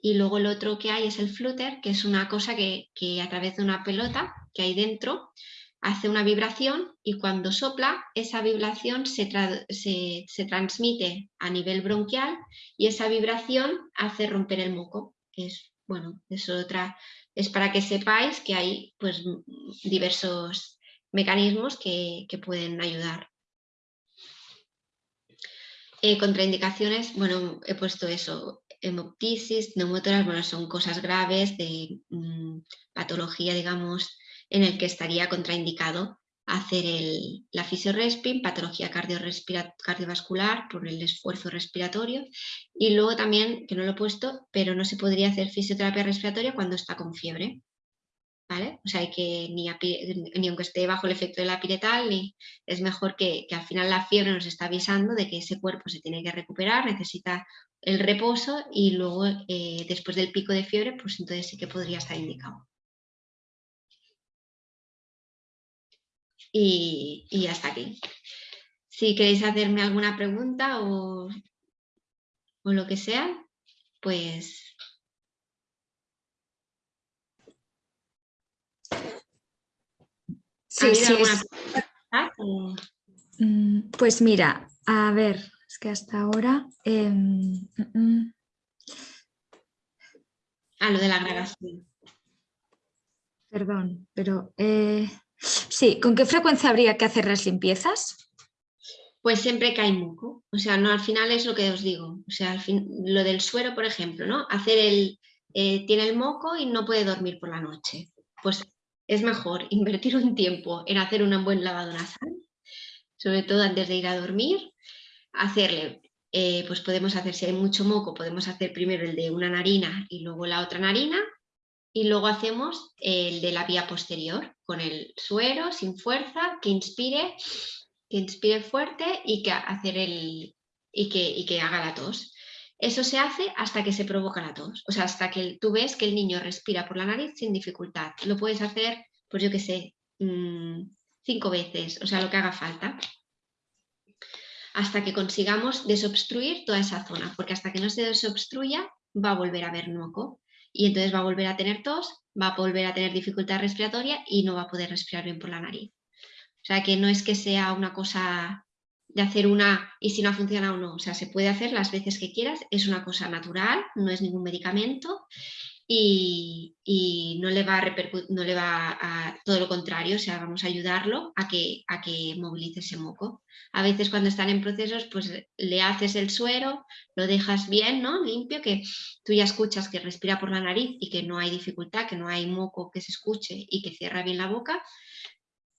Y luego el otro que hay es el flutter, que es una cosa que, a través de una pelota que hay dentro hace una vibración y cuando sopla esa vibración se, se, transmite a nivel bronquial y esa vibración hace romper el moco. Es, bueno, es otra, es para que sepáis que hay pues diversos mecanismos que, pueden ayudar. Eh, contraindicaciones, bueno, he puesto eso, hemoptisis, neumotoras, bueno, son cosas graves de mm, patología, digamos, en el que estaría contraindicado hacer el, la fisiorespin, patología cardiovascular por el esfuerzo respiratorio y luego también, que no lo he puesto, pero no se podría hacer fisioterapia respiratoria cuando está con fiebre. ¿Vale? O sea, hay que ni, ni, aunque esté bajo el efecto de la piretal, es mejor que, al final la fiebre nos está avisando de que ese cuerpo se tiene que recuperar, necesita el reposo y luego eh, después del pico de fiebre, pues entonces sí que podría estar indicado. Y, hasta aquí. Si queréis hacerme alguna pregunta o, o lo que sea, pues... Sí, sí, mm, Pues mira, a ver, es que hasta ahora... Eh, Ah, lo de la grabación. Perdón, pero... Eh, Sí, ¿con qué frecuencia habría que hacer las limpiezas? Pues siempre que hay moco, o sea, no al final es lo que os digo, o sea, al fin, lo del suero, por ejemplo, ¿no? Hacer el, eh, tiene el moco y no puede dormir por la noche, pues es mejor invertir un tiempo en hacer un buen lavado nasal, sobre todo antes de ir a dormir, hacerle, eh, pues podemos hacer, si hay mucho moco, podemos hacer primero el de una narina y luego la otra narina, y luego hacemos el de la vía posterior con el suero sin fuerza que inspire, que inspire fuerte y que, hacer el, y que, y que haga la tos. Eso se hace hasta que se provoca la tos, o sea, hasta que tú ves que el niño respira por la nariz sin dificultad. Lo puedes hacer, pues yo qué sé, mm, cinco veces, o sea, lo que haga falta. Hasta que consigamos desobstruir toda esa zona, porque hasta que no se desobstruya va a volver a haber moco y entonces va a volver a tener tos, va a volver a tener dificultad respiratoria y no va a poder respirar bien por la nariz. O sea que no es que sea una cosa de hacer una y si no funciona o no, o sea, se puede hacer las veces que quieras, es una cosa natural, no es ningún medicamento y, no le va a no le va a todo lo contrario, o sea, vamos a ayudarlo a que, a que movilice ese moco. A veces cuando están en procesos, pues le haces el suero, lo dejas bien, ¿no? Limpio, que tú ya escuchas que respira por la nariz y que no hay dificultad, que no hay moco que se escuche y que cierra bien la boca,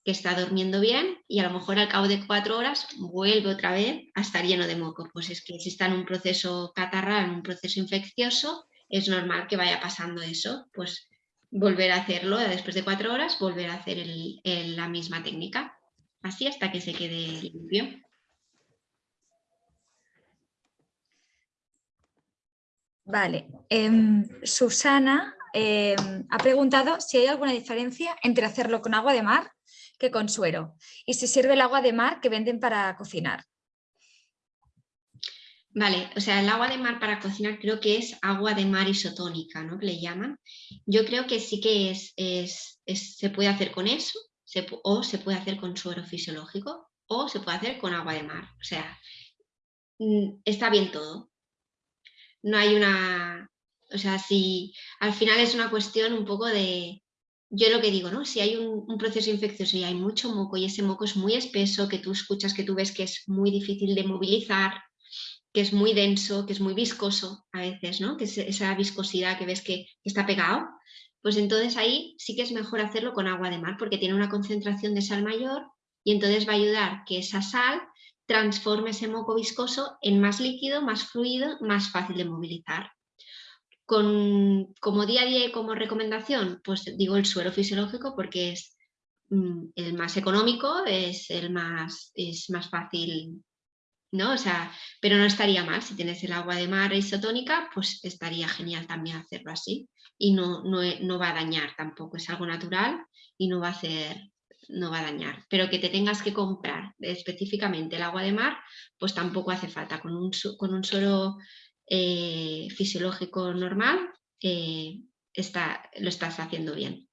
que está durmiendo bien y a lo mejor al cabo de cuatro horas vuelve otra vez a estar lleno de moco. Pues es que si está en un proceso catarral, en un proceso infeccioso, es normal que vaya pasando eso, pues volver a hacerlo después de cuatro horas, volver a hacer la misma técnica, así hasta que se quede limpio. Vale, em, Susana em, ha preguntado si hay alguna diferencia entre hacerlo con agua de mar que con suero y si sirve el agua de mar que venden para cocinar. Vale, o sea, el agua de mar para cocinar creo que es agua de mar isotónica, ¿no? Que le llaman. Yo creo que sí que es, se puede hacer con eso, o se puede hacer con suero fisiológico, o se puede hacer con agua de mar. O sea, mm, está bien todo. No hay una... O sea, si al final es una cuestión un poco de... Yo lo que digo, ¿no? Si hay un, un proceso infeccioso y hay mucho moco y ese moco es muy espeso, que tú escuchas, que tú ves que es muy difícil de movilizar, que es muy denso, que es muy viscoso a veces, ¿no? que es esa viscosidad que ves que está pegado, pues entonces ahí sí que es mejor hacerlo con agua de mar porque tiene una concentración de sal mayor y entonces va a ayudar que esa sal transforme ese moco viscoso en más líquido, más fluido, más fácil de movilizar. Con, como día a día y como recomendación, pues digo el suero fisiológico porque es mm, el más económico, es el más, es más fácil ¿no? O sea, pero no estaría mal, si tienes el agua de mar isotónica, pues estaría genial también hacerlo así y no, no, va a dañar tampoco, es algo natural y no va a hacer, no va a dañar, pero que te tengas que comprar específicamente el agua de mar, pues tampoco hace falta, con un, con un suero eh, fisiológico normal eh, está, lo estás haciendo bien.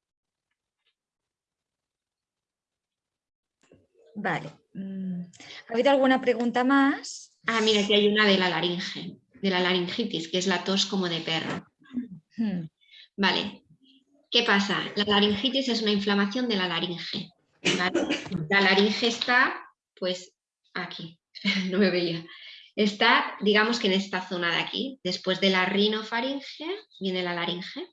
Vale. Mm, ¿Ha habido alguna pregunta más? Ah, mira, aquí hay una de la laringe, de la laringitis, que es la tos como de perro. Hmm. Vale. ¿Qué pasa? La laringitis es una inflamación de la laringe. La laringe está, pues, aquí, no me veía. Está, digamos que en esta zona de aquí, después de la rinofaringe, viene la laringe.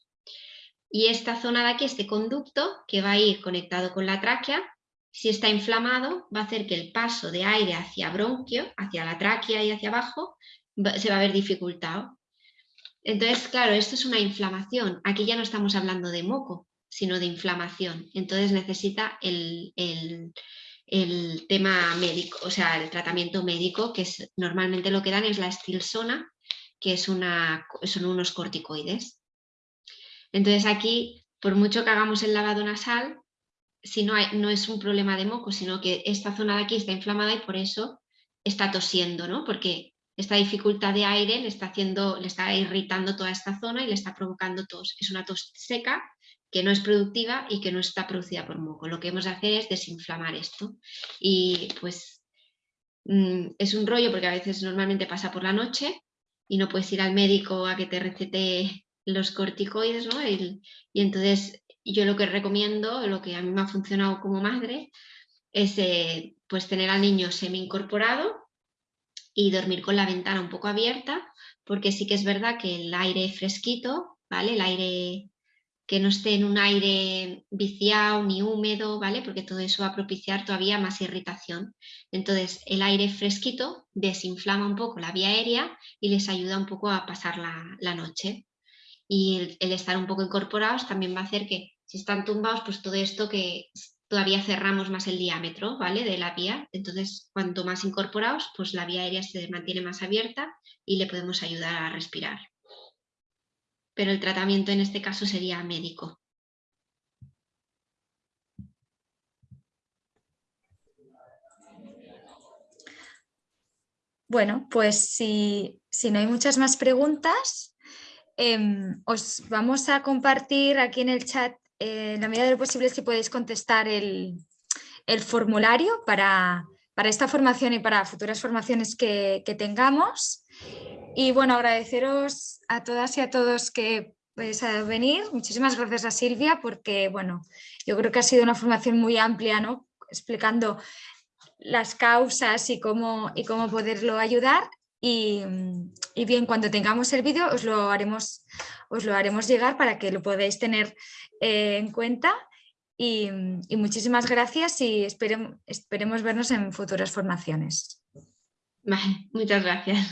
Y esta zona de aquí, este conducto, que va a ir conectado con la tráquea, si está inflamado, va a hacer que el paso de aire hacia bronquio, hacia la tráquea y hacia abajo, se va a ver dificultado. Entonces, claro, esto es una inflamación. Aquí ya no estamos hablando de moco, sino de inflamación. Entonces necesita el, tema médico, o sea, el tratamiento médico, que es, normalmente lo que dan es la estilsona, que es una, son unos corticoides. Entonces aquí, por mucho que hagamos el lavado nasal, si no, hay, no es un problema de moco, sino que esta zona de aquí está inflamada y por eso está tosiendo, ¿no? Porque esta dificultad de aire le está, haciendo, le está irritando toda esta zona y le está provocando tos. Es una tos seca que no es productiva y que no está producida por moco. Lo que hemos de hacer es desinflamar esto. Y pues mm, es un rollo porque a veces normalmente pasa por la noche y no puedes ir al médico a que te recete los corticoides, ¿no? y entonces yo lo que recomiendo, lo que a mí me ha funcionado como madre, es eh, pues tener al niño semi incorporado y dormir con la ventana un poco abierta, porque sí que es verdad que el aire fresquito, ¿vale? El aire que no esté en un aire viciado ni húmedo, ¿vale? Porque todo eso va a propiciar todavía más irritación. Entonces, el aire fresquito desinflama un poco la vía aérea y les ayuda un poco a pasar la, noche. Y el, estar un poco incorporados también va a hacer que, si están tumbados, pues todo esto que todavía cerramos más el diámetro ¿vale? de la vía, entonces cuanto más incorporados, pues la vía aérea se mantiene más abierta y le podemos ayudar a respirar. Pero el tratamiento en este caso sería médico. Bueno, pues si, no hay muchas más preguntas, em, os vamos a compartir aquí en el chat en la medida de lo posible si podéis contestar el, formulario para, esta formación y para futuras formaciones que, tengamos. Y bueno, agradeceros a todas y a todos que a venir. Muchísimas gracias a Silvia porque bueno, yo creo que ha sido una formación muy amplia, ¿no? explicando las causas y cómo, y cómo poderlo ayudar. Y, bien, cuando tengamos el vídeo os lo haremos os lo haremos llegar para que lo podáis tener eh, en cuenta y, muchísimas gracias y esperemos vernos en futuras formaciones. muchas gracias.